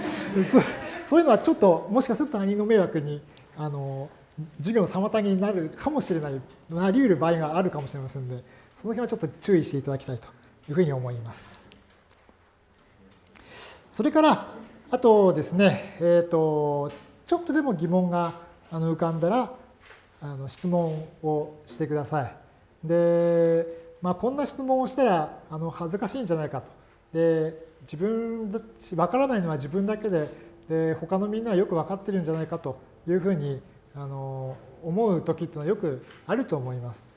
[LAUGHS] そういうのはちょっともしかすると他人の迷惑にあの授業の妨げになるかもしれないなり得る場合があるかもしれませんので。その辺はちょっと注意していただきたいというふうに思います。それから、あとですね、えっ、ー、と、ちょっとでも疑問が浮かんだら、あの質問をしてください。で、まあ、こんな質問をしたらあの恥ずかしいんじゃないかと。で、自分だ、わからないのは自分だけで、で、他のみんなはよく分かってるんじゃないかというふうにあの思う時っていうのはよくあると思います。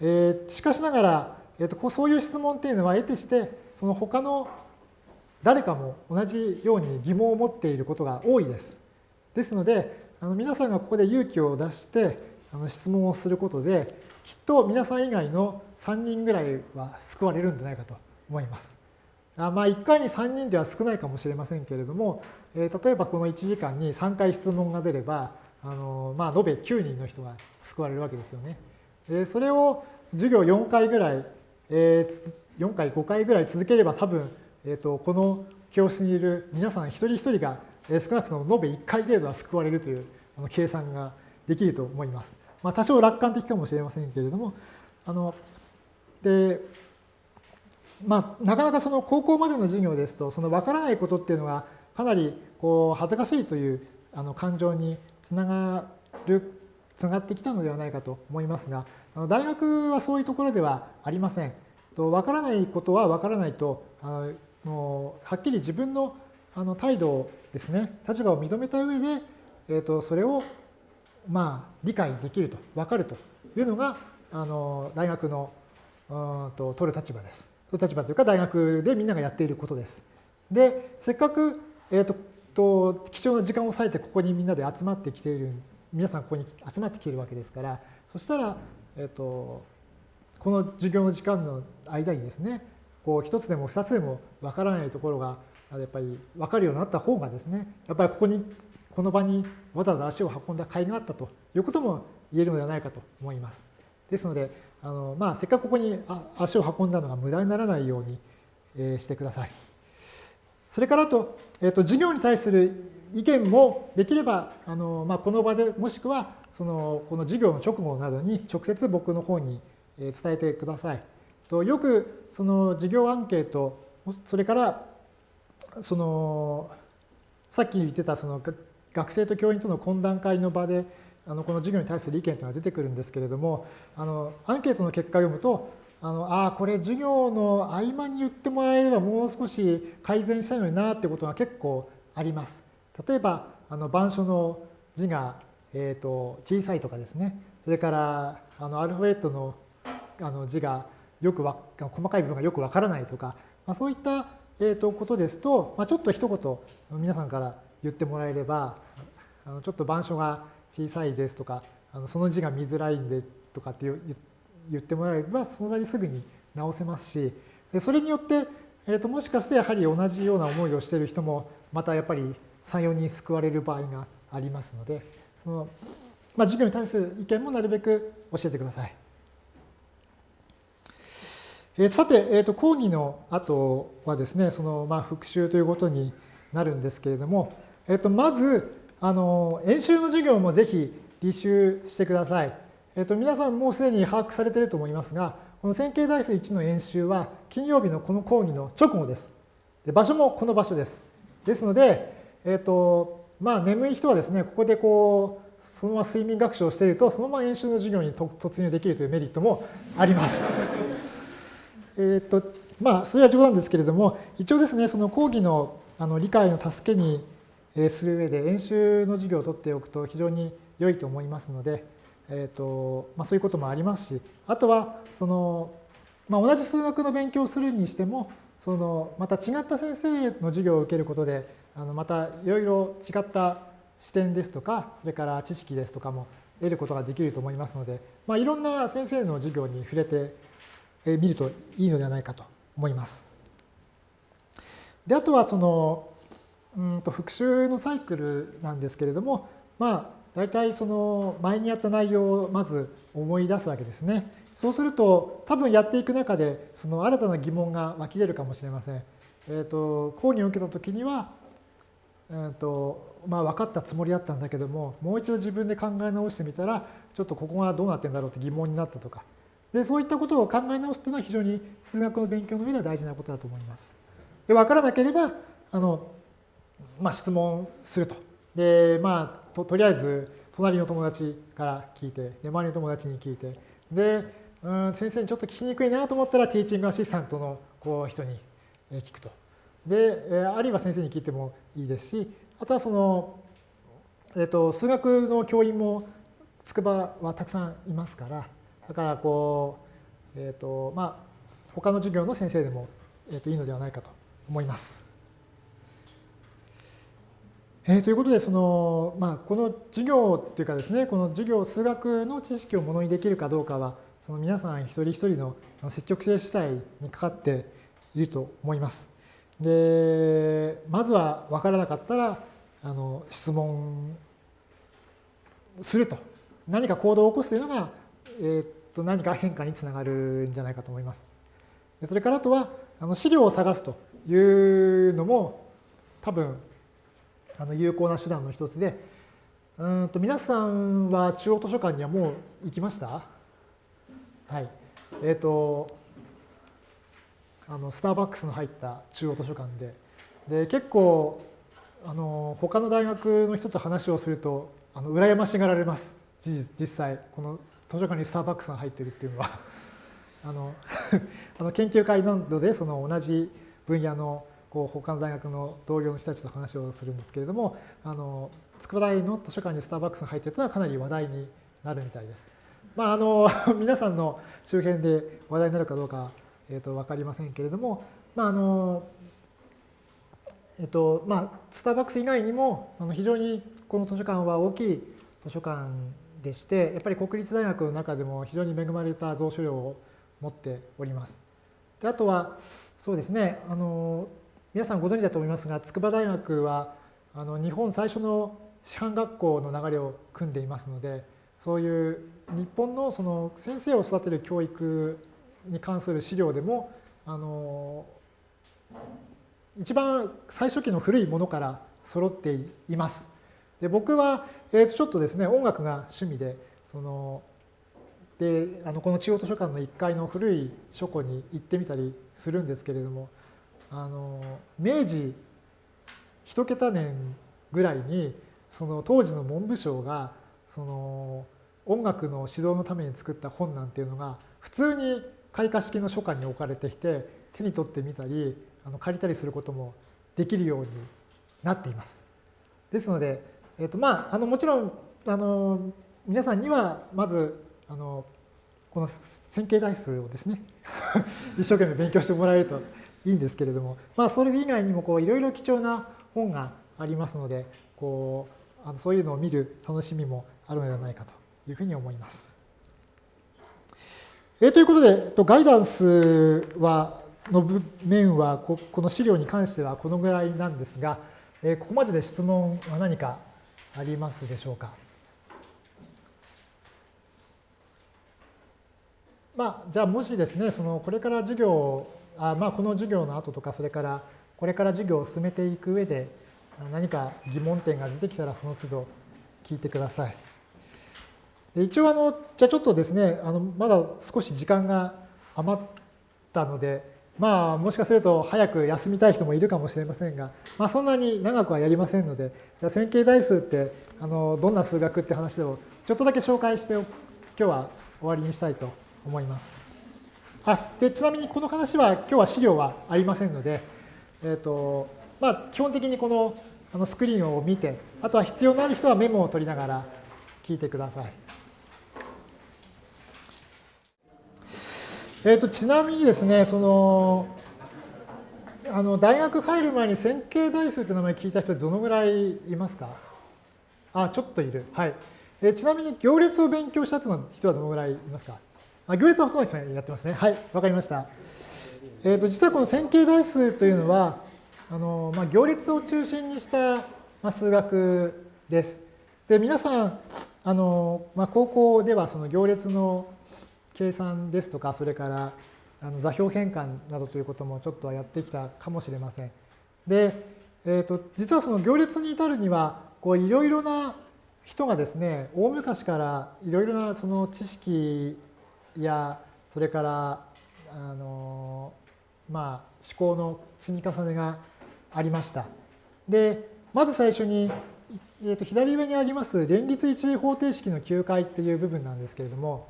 えー、しかしながら、えーと、そういう質問っていうのは得てしてその他の誰かも同じように疑問を持っていることが多いです。ですのであの皆さんがここで勇気を出してあの質問をすることできっと皆さん以外の3人ぐらいは救われるんじゃないかと思います。あまあ1回に3人では少ないかもしれませんけれども、えー、例えばこの1時間に3回質問が出ればあの、まあ、延べ9人の人が救われるわけですよね。えそれを授業4回ぐらい、え4回、5回ぐらい続ければ多分、えー、とこの教室にいる皆さん一人一人が少なくとも延べ1回程度は救われるという計算ができると思います。まあ、多少楽観的かもしれませんけれども、あのでまあ、なかなかその高校までの授業ですと、その分からないことっていうのがかなりこう恥ずかしいというあの感情につながるつながってきたのではないかと思いますがあの、大学はそういうところではありません。わからないことはわからないと、あのはっきり自分のあの態度をですね、立場を認めた上で、えー、とそれをまあ理解できると、わかるというのが、あの大学のうんと取る立場です。取る立場というか、大学でみんながやっていることです。で、せっかく、えー、とと貴重な時間を割いてここにみんなで集まってきている皆さんここに集まってきているわけですからそしたら、えっと、この授業の時間の間にですねこう一つでも二つでもわからないところがやっぱり分かるようになった方がですねやっぱりここにこの場にわざわざ足を運んだ甲斐があったということも言えるのではないかと思います。ですのであの、まあ、せっかくここに足を運んだのが無駄にならないように、えしてください。それからと、えーと、授業に対する意見もできればあの、まあ、この場でもしくはそのこの授業の直後などに直接僕の方に伝えてください。とよくその授業アンケートそれからそのさっき言ってたその学生と教員との懇談会の場であのこの授業に対する意見というのが出てくるんですけれどもあのアンケートの結果を読むとあのあこれ授業の合間に言ってもらえればもう少し改善したいのになってことが結構あります。例えばあの板書の字が、えーと、小さいとかですねそれからあのアルファベットのあの字がよくわ細かい部分がよくわからないとか、まあ、そういった、えー、とことですと、まあ、ちょっと一言皆さんから言ってもらえればあのちょっと板書が小さいですとかあのその字が見づらいんでとかって言ってもらえればその場ですぐに直せますしでそれによって、えー、ともしかしてやはり同じような思いをしている人もまたやっぱり34人救われる場合がありますのでその、まあ、授業に対する意見もなるべく教えてください。えー、さて、えー、と講義の後はですねその、まあ、復習ということになるんですけれども、えー、とまずあの演習の授業もぜひ履修してください。えっと、皆さんもうすでに把握されていると思いますが、この線形代数1の演習は金曜日のこの講義の直後です。で場所もこの場所です。ですので、えっと、まあ眠い人はですね、ここでこう、そのまま睡眠学習をしていると、そのまま演習の授業に突入できるというメリットもあります。[LAUGHS] えっと、まあ、それは冗談ですけれども、一応ですね、その講義のあの理解の助けにする上で演習の授業を取っておくと非常に良いと思いますので、えーとまあ、そういうこともありますしあとはその、まあ、同じ数学の勉強をするにしてもそのまた違った先生の授業を受けることであのまたいろいろ違った視点ですとかそれから知識ですとかも得ることができると思いますので、まあ、いろんな先生の授業に触れてみるといいのではないかと思います。であとはそのうんと復習のサイクルなんですけれども、まあ、大体その前にやった内容をまず思い出すわけですね。そうすると多分やっていく中でその新たな疑問が湧き出るかもしれません。えーと、講義を受けた時には、えーとまあ、分かったつもりだったんだけどももう一度自分で考え直してみたらちょっとここがどうなってんだろうって疑問になったとかでそういったことを考え直すというのは非常に数学の勉強の上では大事なことだと思います。で分からなければあのまあ、質問すると。で、まあと、とりあえず隣の友達から聞いて、で周りの友達に聞いて、で、うん、先生にちょっと聞きにくいなと思ったらティーチングアシスタントのこう人に聞くと。で、あるいは先生に聞いてもいいですし、あとはその、えっと、数学の教員も筑波はたくさんいますから、だからこう、えっと、まあ、他の授業の先生でも、えっと、いいのではないかと思います。えー、ということでその、まあ、この授業っていうかですねこの授業数学の知識をものにできるかどうかはその皆さん一人一人の積極性主体にかかっていると思います。でまずは分からなかったらあの質問すると何か行動を起こすというのが、えー、と何か変化につながるんじゃないかと思います。それからあとはあの資料を探すというのも多分あの有効な手段の一つで、うんと皆さんは中央図書館にはもう行きました？はい。えっ、ー、と、あのスターバックスの入った中央図書館で、で結構あの他の大学の人と話をするとあの羨ましがられます。実実際この図書館にスターバックスが入ってるっていうのはあの [LAUGHS] あの研究会などでその同じ分野のこう他の大学の同僚の人たちと話をするんですけれどもあの筑波大の図書館にスターバックスが入っているのはかなり話題になるみたいです。まあ、あの [LAUGHS] 皆さんの周辺で話題になるかどうか、えー、と分かりませんけれども、まああのえっとまあ、スターバックス以外にもあの非常にこの図書館は大きい図書館でしてやっぱり国立大学の中でも非常に恵まれた蔵書量を持っております。であとはそうですねあの皆さんご存知だと思いますが筑波大学はあの日本最初の師範学校の流れを組んでいますのでそういう日本のその先生を育てる教育に関する資料でもあの一番最初期の古いものから揃っています。で僕は、えー、とちょっとですね音楽が趣味でそのであのこの中央図書館の1階の古い書庫に行ってみたりするんですけれどもあの明治一桁年ぐらいにその当時の文部省がその音楽の指導のために作った本なんていうのが普通に開花式の書館に置かれてきて手に取ってみたりあの借りたりすることもできるようになっています。ですので、えーとまあ、あのもちろんあの皆さんにはまずあのこの線形代数をですね [LAUGHS] 一生懸命勉強してもらえるといいんですけれども、まあ、それ以外にもいろいろ貴重な本がありますのでこうあのそういうのを見る楽しみもあるのではないかというふうに思います。えー、ということでガイダンスはの面はこの資料に関してはこのぐらいなんですが、えー、ここまでで質問は何かありますでしょうか？まあ、じゃあもしですねそのこれから授業をあまあこの授業の後とかそれからこれから授業を進めていく上で何か疑問点が出てきたらその都度聞いてください。で一応あのじゃあちょっとですねあのまだ少し時間が余ったのでまあもしかすると早く休みたい人もいるかもしれませんが、まあ、そんなに長くはやりませんのでじゃ線形代数ってあのどんな数学って話をちょっとだけ紹介して今日は終わりにしたいと思います。あでちなみにこの話は今日は資料はありませんので、えーとまあ、基本的にこのあのスクリーンを見てあとは必要のある人はメモを取りながら聞いてください。えーと、ちなみにですねそのあの大学入る前に線形代数って名前聞いた人どのぐらいいますか？あちょっといる。はい。えー、ちなみに行列を勉強した人はどのぐらいいますか？あ行列はほとんどやってますね。はい、わかりました。えーと、実はこの線形代数というのは、あのまあ、行列を中心にした、まあ、数学です。で皆さんあの、まあ、高校ではその行列の計算ですとかそれからあの座標変換などということもちょっとはやってきたかもしれません。で、えーと、実はその行列に至るにはこういろいろな人がですね大昔からいろいろなその知識やそれからあのまあ思考の積み重ねがありました。でまず最初に、えー、と左上にあります連立一次方程式の9回っていう部分なんですけれども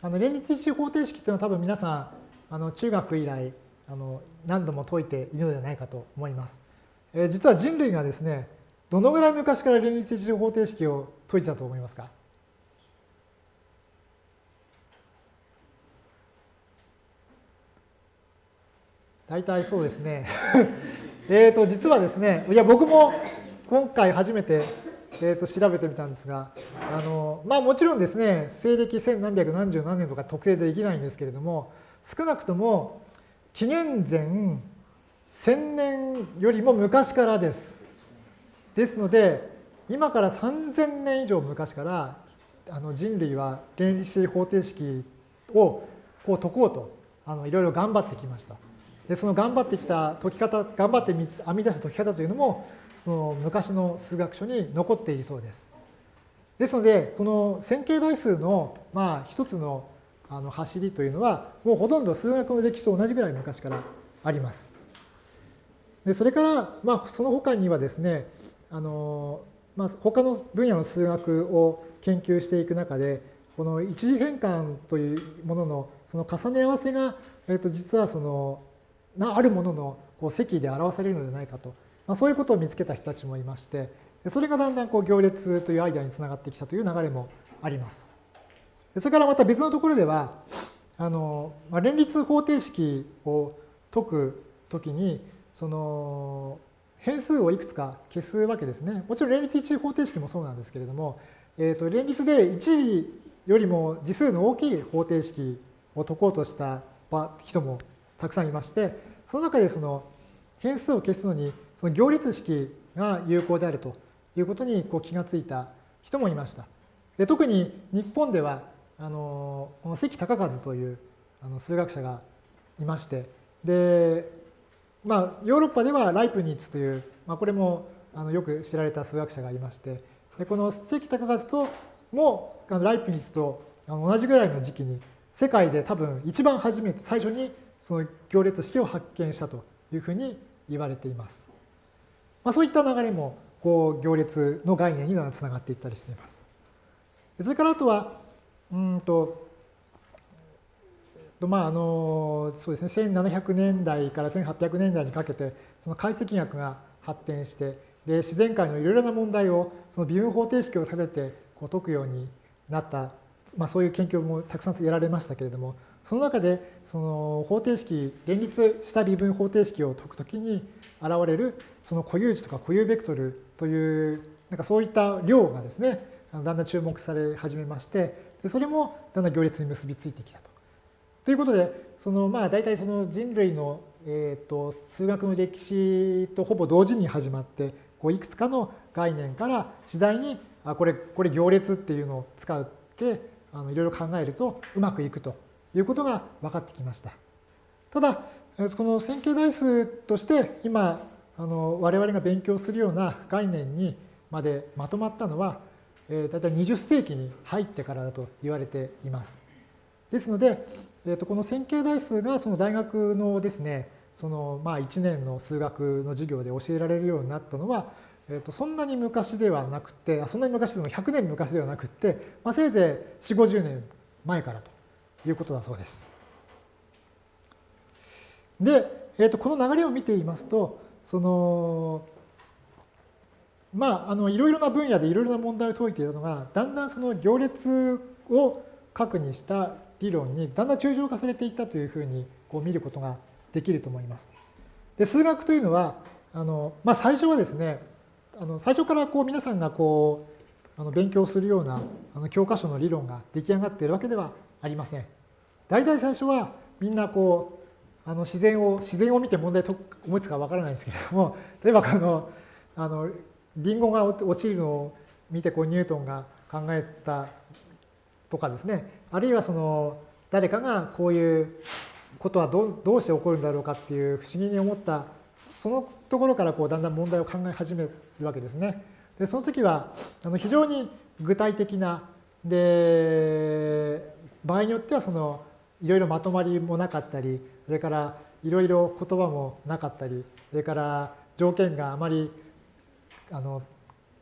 あの連立一次方程式っていうのは多分皆さんあの中学以来あの何度も解いているのではないかと思います。えー、実は人類がですねどのぐらい昔から連立一次方程式を解いてたと思いますか？大体そうですね。[LAUGHS] えっと、実はですね、いや、僕も今回初めて、えー、と調べてみたんですが、あのまあもちろんですね、西暦千何百何十何年とか特定できないんですけれども、少なくとも紀元前1000年よりも昔からです。ですので、今から3000年以上昔からあの人類は原理子方程式をこう解こうとあのいろいろ頑張ってきました。でその頑張ってきた解き方頑張って編み出した解き方というのもその昔の数学書に残っているそうです。ですのでこの線形代数のまあ一つのあの走りというのはもうほとんど数学の歴史と同じぐらい昔からあります。でそれから、まあ、その他にはですねあの、まあ、他の分野の数学を研究していく中でこの一次変換というもののその重ね合わせが、えー、と実はそのなあるもののこう積で表されるのではないかと、まあ、そういうことを見つけた人たちもいましてそれがだんだんこう行列というアイデアにつながってきたという流れもあります。それからまた別のところではあの、まあ、連立方程式を解くときにその変数をいくつか消すわけですね。もちろん連立一次方程式もそうなんですけれども、えー、と連立で1次よりも次数の大きい方程式を解こうとした人もたくさんいまして、その中でその変数を消すのにその行列式が有効であるということにこう気がついた人もいました。で特に日本ではあのこの関隆和というあの数学者がいましてで、まあ、ヨーロッパではライプニッツという、まあ、これもあのよく知られた数学者がいましてでこの関隆和ともあのライプニッツと同じぐらいの時期に世界で多分一番初めて最初にその行列式を発見したというふうに言われています。まあ、そういった流れもこう行列の概念につながっていったりしています。それからあとは、うんと、まああのそうですね、1700年代から1800年代にかけてその解析学が発展してで自然界のいろいろな問題をその微分方程式を立ててこう解くようになった、まあ、そういう研究もたくさんやられましたけれどもその中でその方程式連立した微分方程式を解くときに現れるその固有値とか固有ベクトルというなんかそういった量がですねだんだん注目され始めましてでそれもだんだん行列に結びついてきたと。ということでそのまあ大体その人類のえーと数学の歴史とほぼ同時に始まってこういくつかの概念から次第にあこれこれ行列っていうのを使ってあのいろいろ考えるとうまくいくということが分かってきました。ただこの線形代数として今あの我々が勉強するような概念にまでまとまったのは、えー、大体20世紀に入ってからだと言われています。ですので、えー、とこの線形代数がその大学のですねそのまあ1年の数学の授業で教えられるようになったのは、えー、とそんなに昔ではなくてそんなに昔でも100年昔ではなくて、まあ、せいぜい4 5 0年前からということだそうです。で、えー、とこの流れを見ていますとそのまああのいろいろな分野でいろいろな問題を解いていたのがだんだんその行列を核にした理論にだんだん抽象化されていったというふうにこう見ることができると思います。で数学というのはあの、まあ、最初はですねあの最初からこう皆さんがこうあの勉強するようなあの教科書の理論が出来上がっているわけではありません。大体最初はみんなこうあの自然を自然を見て問題思いつくかわからないんですけれども [LAUGHS] 例えばこのあのリンゴが落ちるのを見てこうニュートンが考えたとかですねあるいはその誰かがこういうことはどどうして起こるんだろうかっていう不思議に思ったそのところからこうだんだん問題を考え始めるわけですね。でその時はあの非常に具体的なで場合によってはそのいろいろまとまりもなかったりそれからいろいろ言葉もなかったりそれから条件があまりあの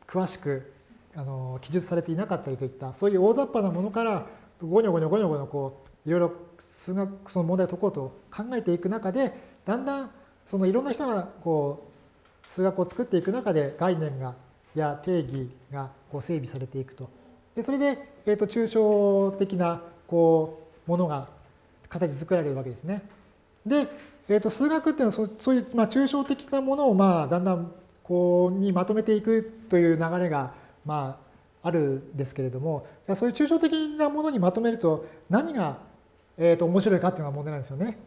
詳しくあの記述されていなかったりといったそういう大雑把なものからごにょごにょごにょごにょこういろいろ数学その問題を解こうと考えていく中でだんだんそのいろんな人がこう数学を作っていく中で概念がや定義がこう整備されていくと。でそれで、えー、と抽象的なこうものが形作られるわけですね。で、えー、と数学っていうのはそういう、まあ、抽象的なものをまあだんだんこうにまとめていくという流れがまああるんですけれどもそういう抽象的なものにまとめると何が、えー、と面白いかっていうのが問題なんですよね。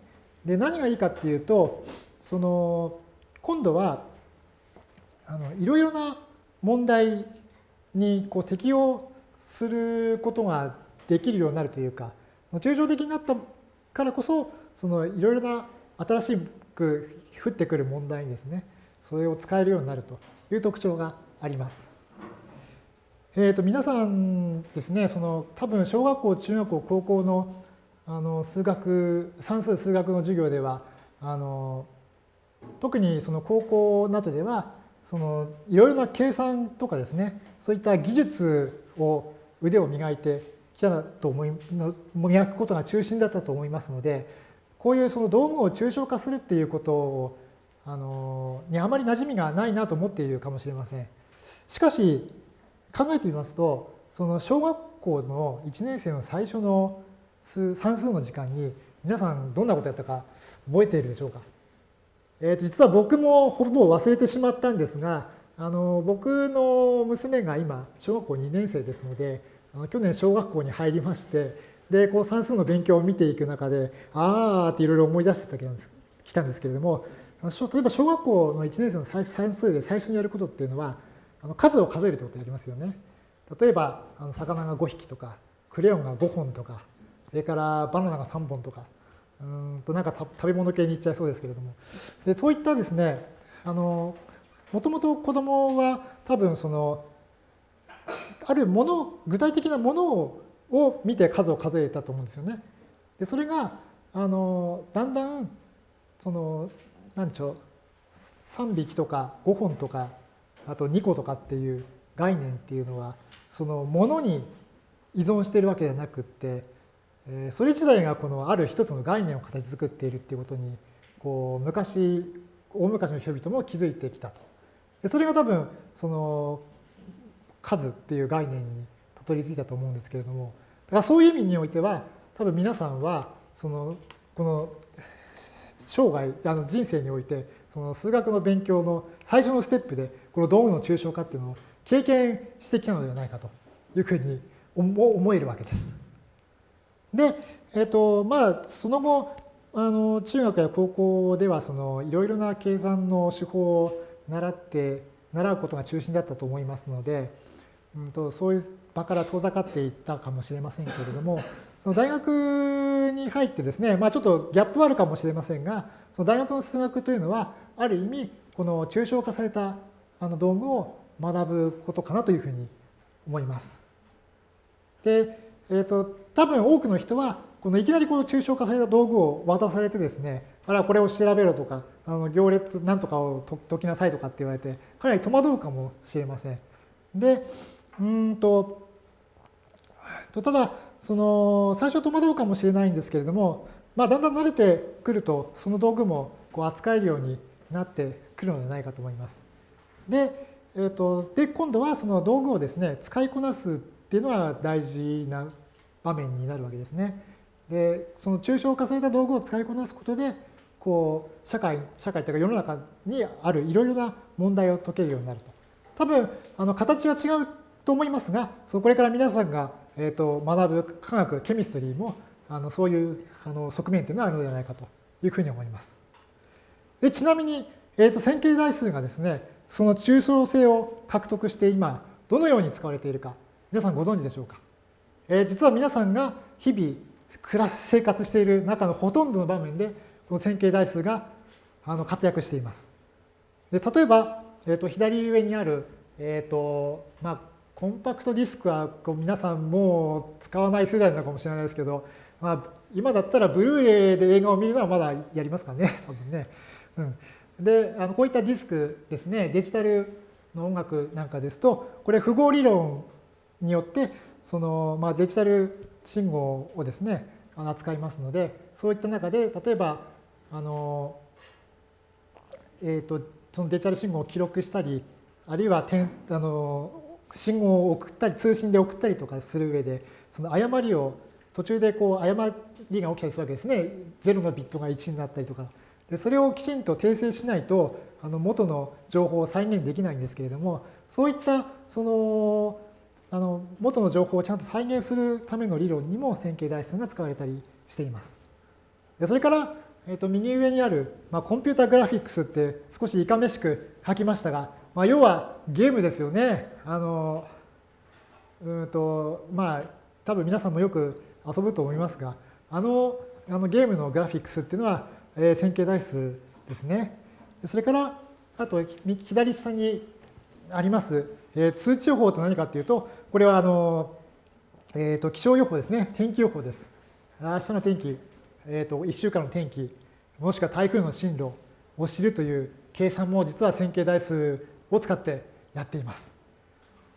で何がいいかっていうとその今度はあのいろいろな問題にこう適用することができるようになるというか抽象的になったからこそそのいろいろな新しく降ってくる問題にですねそれを使えるようになるという特徴があります。えー、と皆さんですねその多分小学校中学校高校のあの数学算数数学の授業ではあの特にその高校などではそのいろいろな計算とかですねそういった技術を腕を磨いてきたと思い磨くことが中心だったと思いますのでこういうその道具を抽象化するっていうことをあのにあまり馴染みがないなと思っているかもしれません。しかし考えてみますとその小学校の1年生の最初の算数の時間に皆さんどんなことやったか覚えているでしょうか？えー、と実は僕もほぼ忘れてしまったんですが、あの僕の娘が今、小学校2年生ですので、去年小学校に入りまして、で、こう算数の勉強を見ていく中で、あーっていろいろ思い出してたん来たんですけれども、例えば小学校の1年生の算数で最初にやることっていうのは、あの数を数えるってことやりますよね。例えば、あの魚が5匹とか、クレヨンが5本とか、それからバナナが3本とか、うんとなんか食べ物系にいっちゃいそうですけれども。でそういったですね、あの、もともと子供は多分その、あるもの、具体的なものをを見て数を数えたと思うんですよね。でそれがあのだんだんその何でしょう3匹とか5本とかあと2個とかっていう概念っていうのはそのものに依存しているわけではなくってそれ自体がこのある一つの概念を形作っているっていうことにこう昔大昔の人々も気づいてきたと。それが多分その数っていう概念にたどり着いたと思うんですけれどもだからそういう意味においては多分皆さんはそのこの生涯あの人生においてその数学の勉強の最初のステップでこの道具の抽象化っていうのを経験してきたのではないかというふうに思えるわけです。で、え、ー、とまあその後あの中学や高校ではそのいろいろな計算の手法を習って習うことが中心だったと思いますので、うんと、そういう場から遠ざかっていったかもしれませんけれどもその大学に入ってですね、まあ、ちょっとギャップはあるかもしれませんがその大学の数学というのはある意味この抽象化されたあの道具を学ぶことかなというふうに思います。で、えーと、多分多くの人はこのいきなりこの抽象化された道具を渡されてですねあらこれを調べろとかあの行列なんとかを解きなさいとかって言われてかなり戸惑うかもしれません。でうんとただその最初戸惑うかもしれないんですけれども、まあ、だんだん慣れてくるとその道具もこう扱えるようになってくるのではないかと思います。で、えーと、で今度はその道具をですね使いこなすっていうのは大事な場面になるわけですね。でその抽象化された道具を使いこなすことでこう社会社会というか世の中にあるいろいろな問題を解けるようになると。多分あの形は違うと思いますがこれから皆さんが、えーと、学ぶ科学ケミストリーもあのそういうあの側面というのはあるのではないかというふうに思います。でちなみに、えーと、線形代数がですねその抽象性を獲得して今どのように使われているか皆さんご存知でしょうか、えー、実は皆さんが日々暮ら生活している中のほとんどの場面でこの線形代数があの活躍しています。で例えば、えーと、左上にある、えーとまあ、コンパクトディスクはこう皆さんもう使わない世代なのかもしれないですけど、まあ、今だったらブルーレイで映画を見るのはまだやりますかね、[LAUGHS] 多分ね。うん、であのこういったディスクですね、デジタルの音楽なんかですと、これ符号理論によって、そのまあ、デジタル信号をですね、扱いますので、そういった中で、例えば、あの、えっ、ー、と、そのデジタル信号を記録したり、あるいは点あの信号を送ったり通信で送ったりとかする上でその誤りを途中でこう誤りが起きたりするわけですね0のビットが1になったりとかでそれをきちんと訂正しないとあの元の情報を再現できないんですけれどもそういったそのあの元の情報をちゃんと再現するための理論にも線形代数が使われたりしています。でそれから、えー、と右上にある、まあ、コンピュータグラフィックスって少しいかめしく書きましたがまあ、要はゲームですよね。あのうんとまあ多分皆さんもよく遊ぶと思いますがあのあのゲームのグラフィックスっていうのは、えー、線形代数ですね。それからあと左下にあります、えー、数値予報と何かっていうとこれはあの、えーと、気象予報ですね天気予報です。明日の天気、えーと、と1週間の天気もしくは台風の進路を知るという計算も実は線形代数を使ってやっています。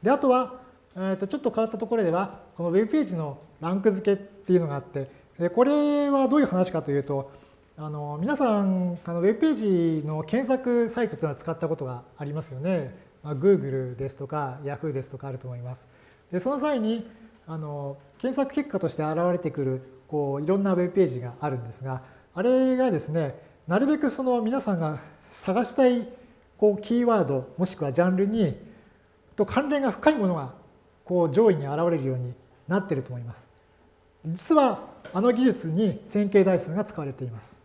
であとは、えー、とちょっと変わったところではこの Web ページのランク付けっていうのがあってこれはどういう話かというとあの皆さんあの Web ページの検索サイトというのは使ったことがありますよね。まあ、Google ですとか Yahoo ですとかあると思います。でその際にあの検索結果として現れてくるこういろんな Web ページがあるんですがあれがですねなるべくその皆さんが探したいこうキーワードもしくはジャンルにと関連が深いものがこう上位に現れるようになっていると思います。実はあの技術に線形代数が使われています。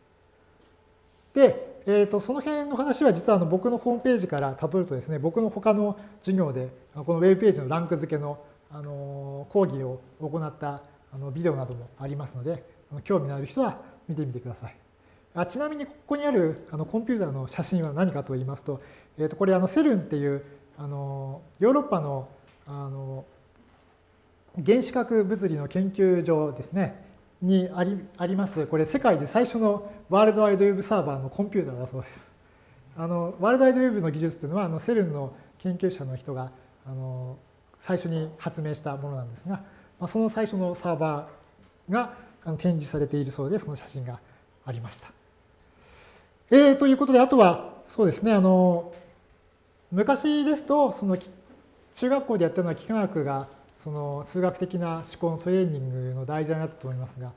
で、えー、とその辺の話は実はあの僕のホームページからたどるとですね、僕の他の授業でこのウェブページのランク付けのあの講義を行ったあのビデオなどもありますので、興味のある人は見てみてください。あちなみにここにあるあのコンピューターの写真は何かと言いますと、えー、とこれあのセルンっていうあのヨーロッパのあの原子核物理の研究所ですねにありありますこれ世界で最初のワールドワイドウェブサーバーのコンピューターだそうです。あのワールドワイドウェブの技術っていうのはあのセルンの研究者の人があの最初に発明したものなんですが、まあ、その最初のサーバーが展示されているそうでその写真がありました。えー、ということであとはそうですねあの昔ですとその中学校でやったのは幾何学がその数学的な思考のトレーニングの題材になったと思いますが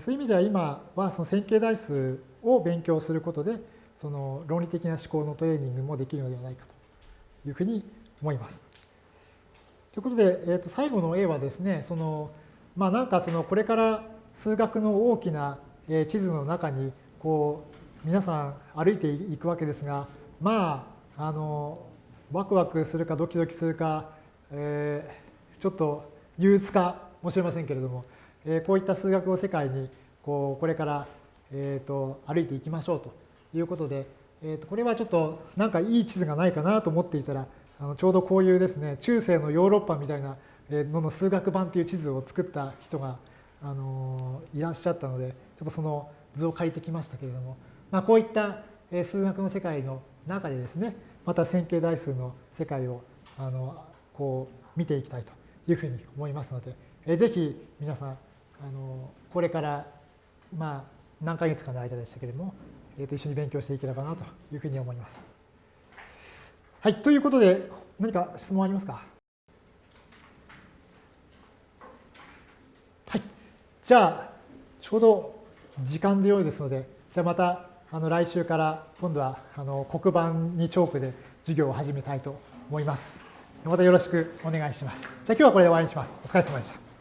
そういう意味では今はその線形代数を勉強することでその論理的な思考のトレーニングもできるのではないかというふうに思います。ということで、えー、と最後の A はですねそのまあなんかそのこれから数学の大きな地図の中にこう皆さん歩いていくわけですがまああのワクワクするかドキドキするか、えー、ちょっと憂鬱かもしれませんけれども、えー、こういった数学を世界にこうこれから、えー、と歩いていきましょうということで、えー、とこれはちょっとなんかいい地図がないかなと思っていたらあのちょうどこういうですね中世のヨーロッパみたいなのの数学版という地図を作った人があのいらっしゃったのでちょっとその図を借りてきましたけれども、まあ、こういった数学の世界の中でですねまた線形代数の世界をあのこう見ていきたいというふうに思いますので、えぜひ皆さんあのこれからまあ何ヶ月かの間でしたけれども、えと一緒に勉強していければなというふうに思います。はい、ということで何か質問ありますか？はい。じゃあちょうど時間でよいですので、じゃあまたあの来週から今度はあの黒板にチョークで授業を始めたいと思います。またよろしくお願いします。じゃあ今日はこれで終わりにします。お疲れ様でした。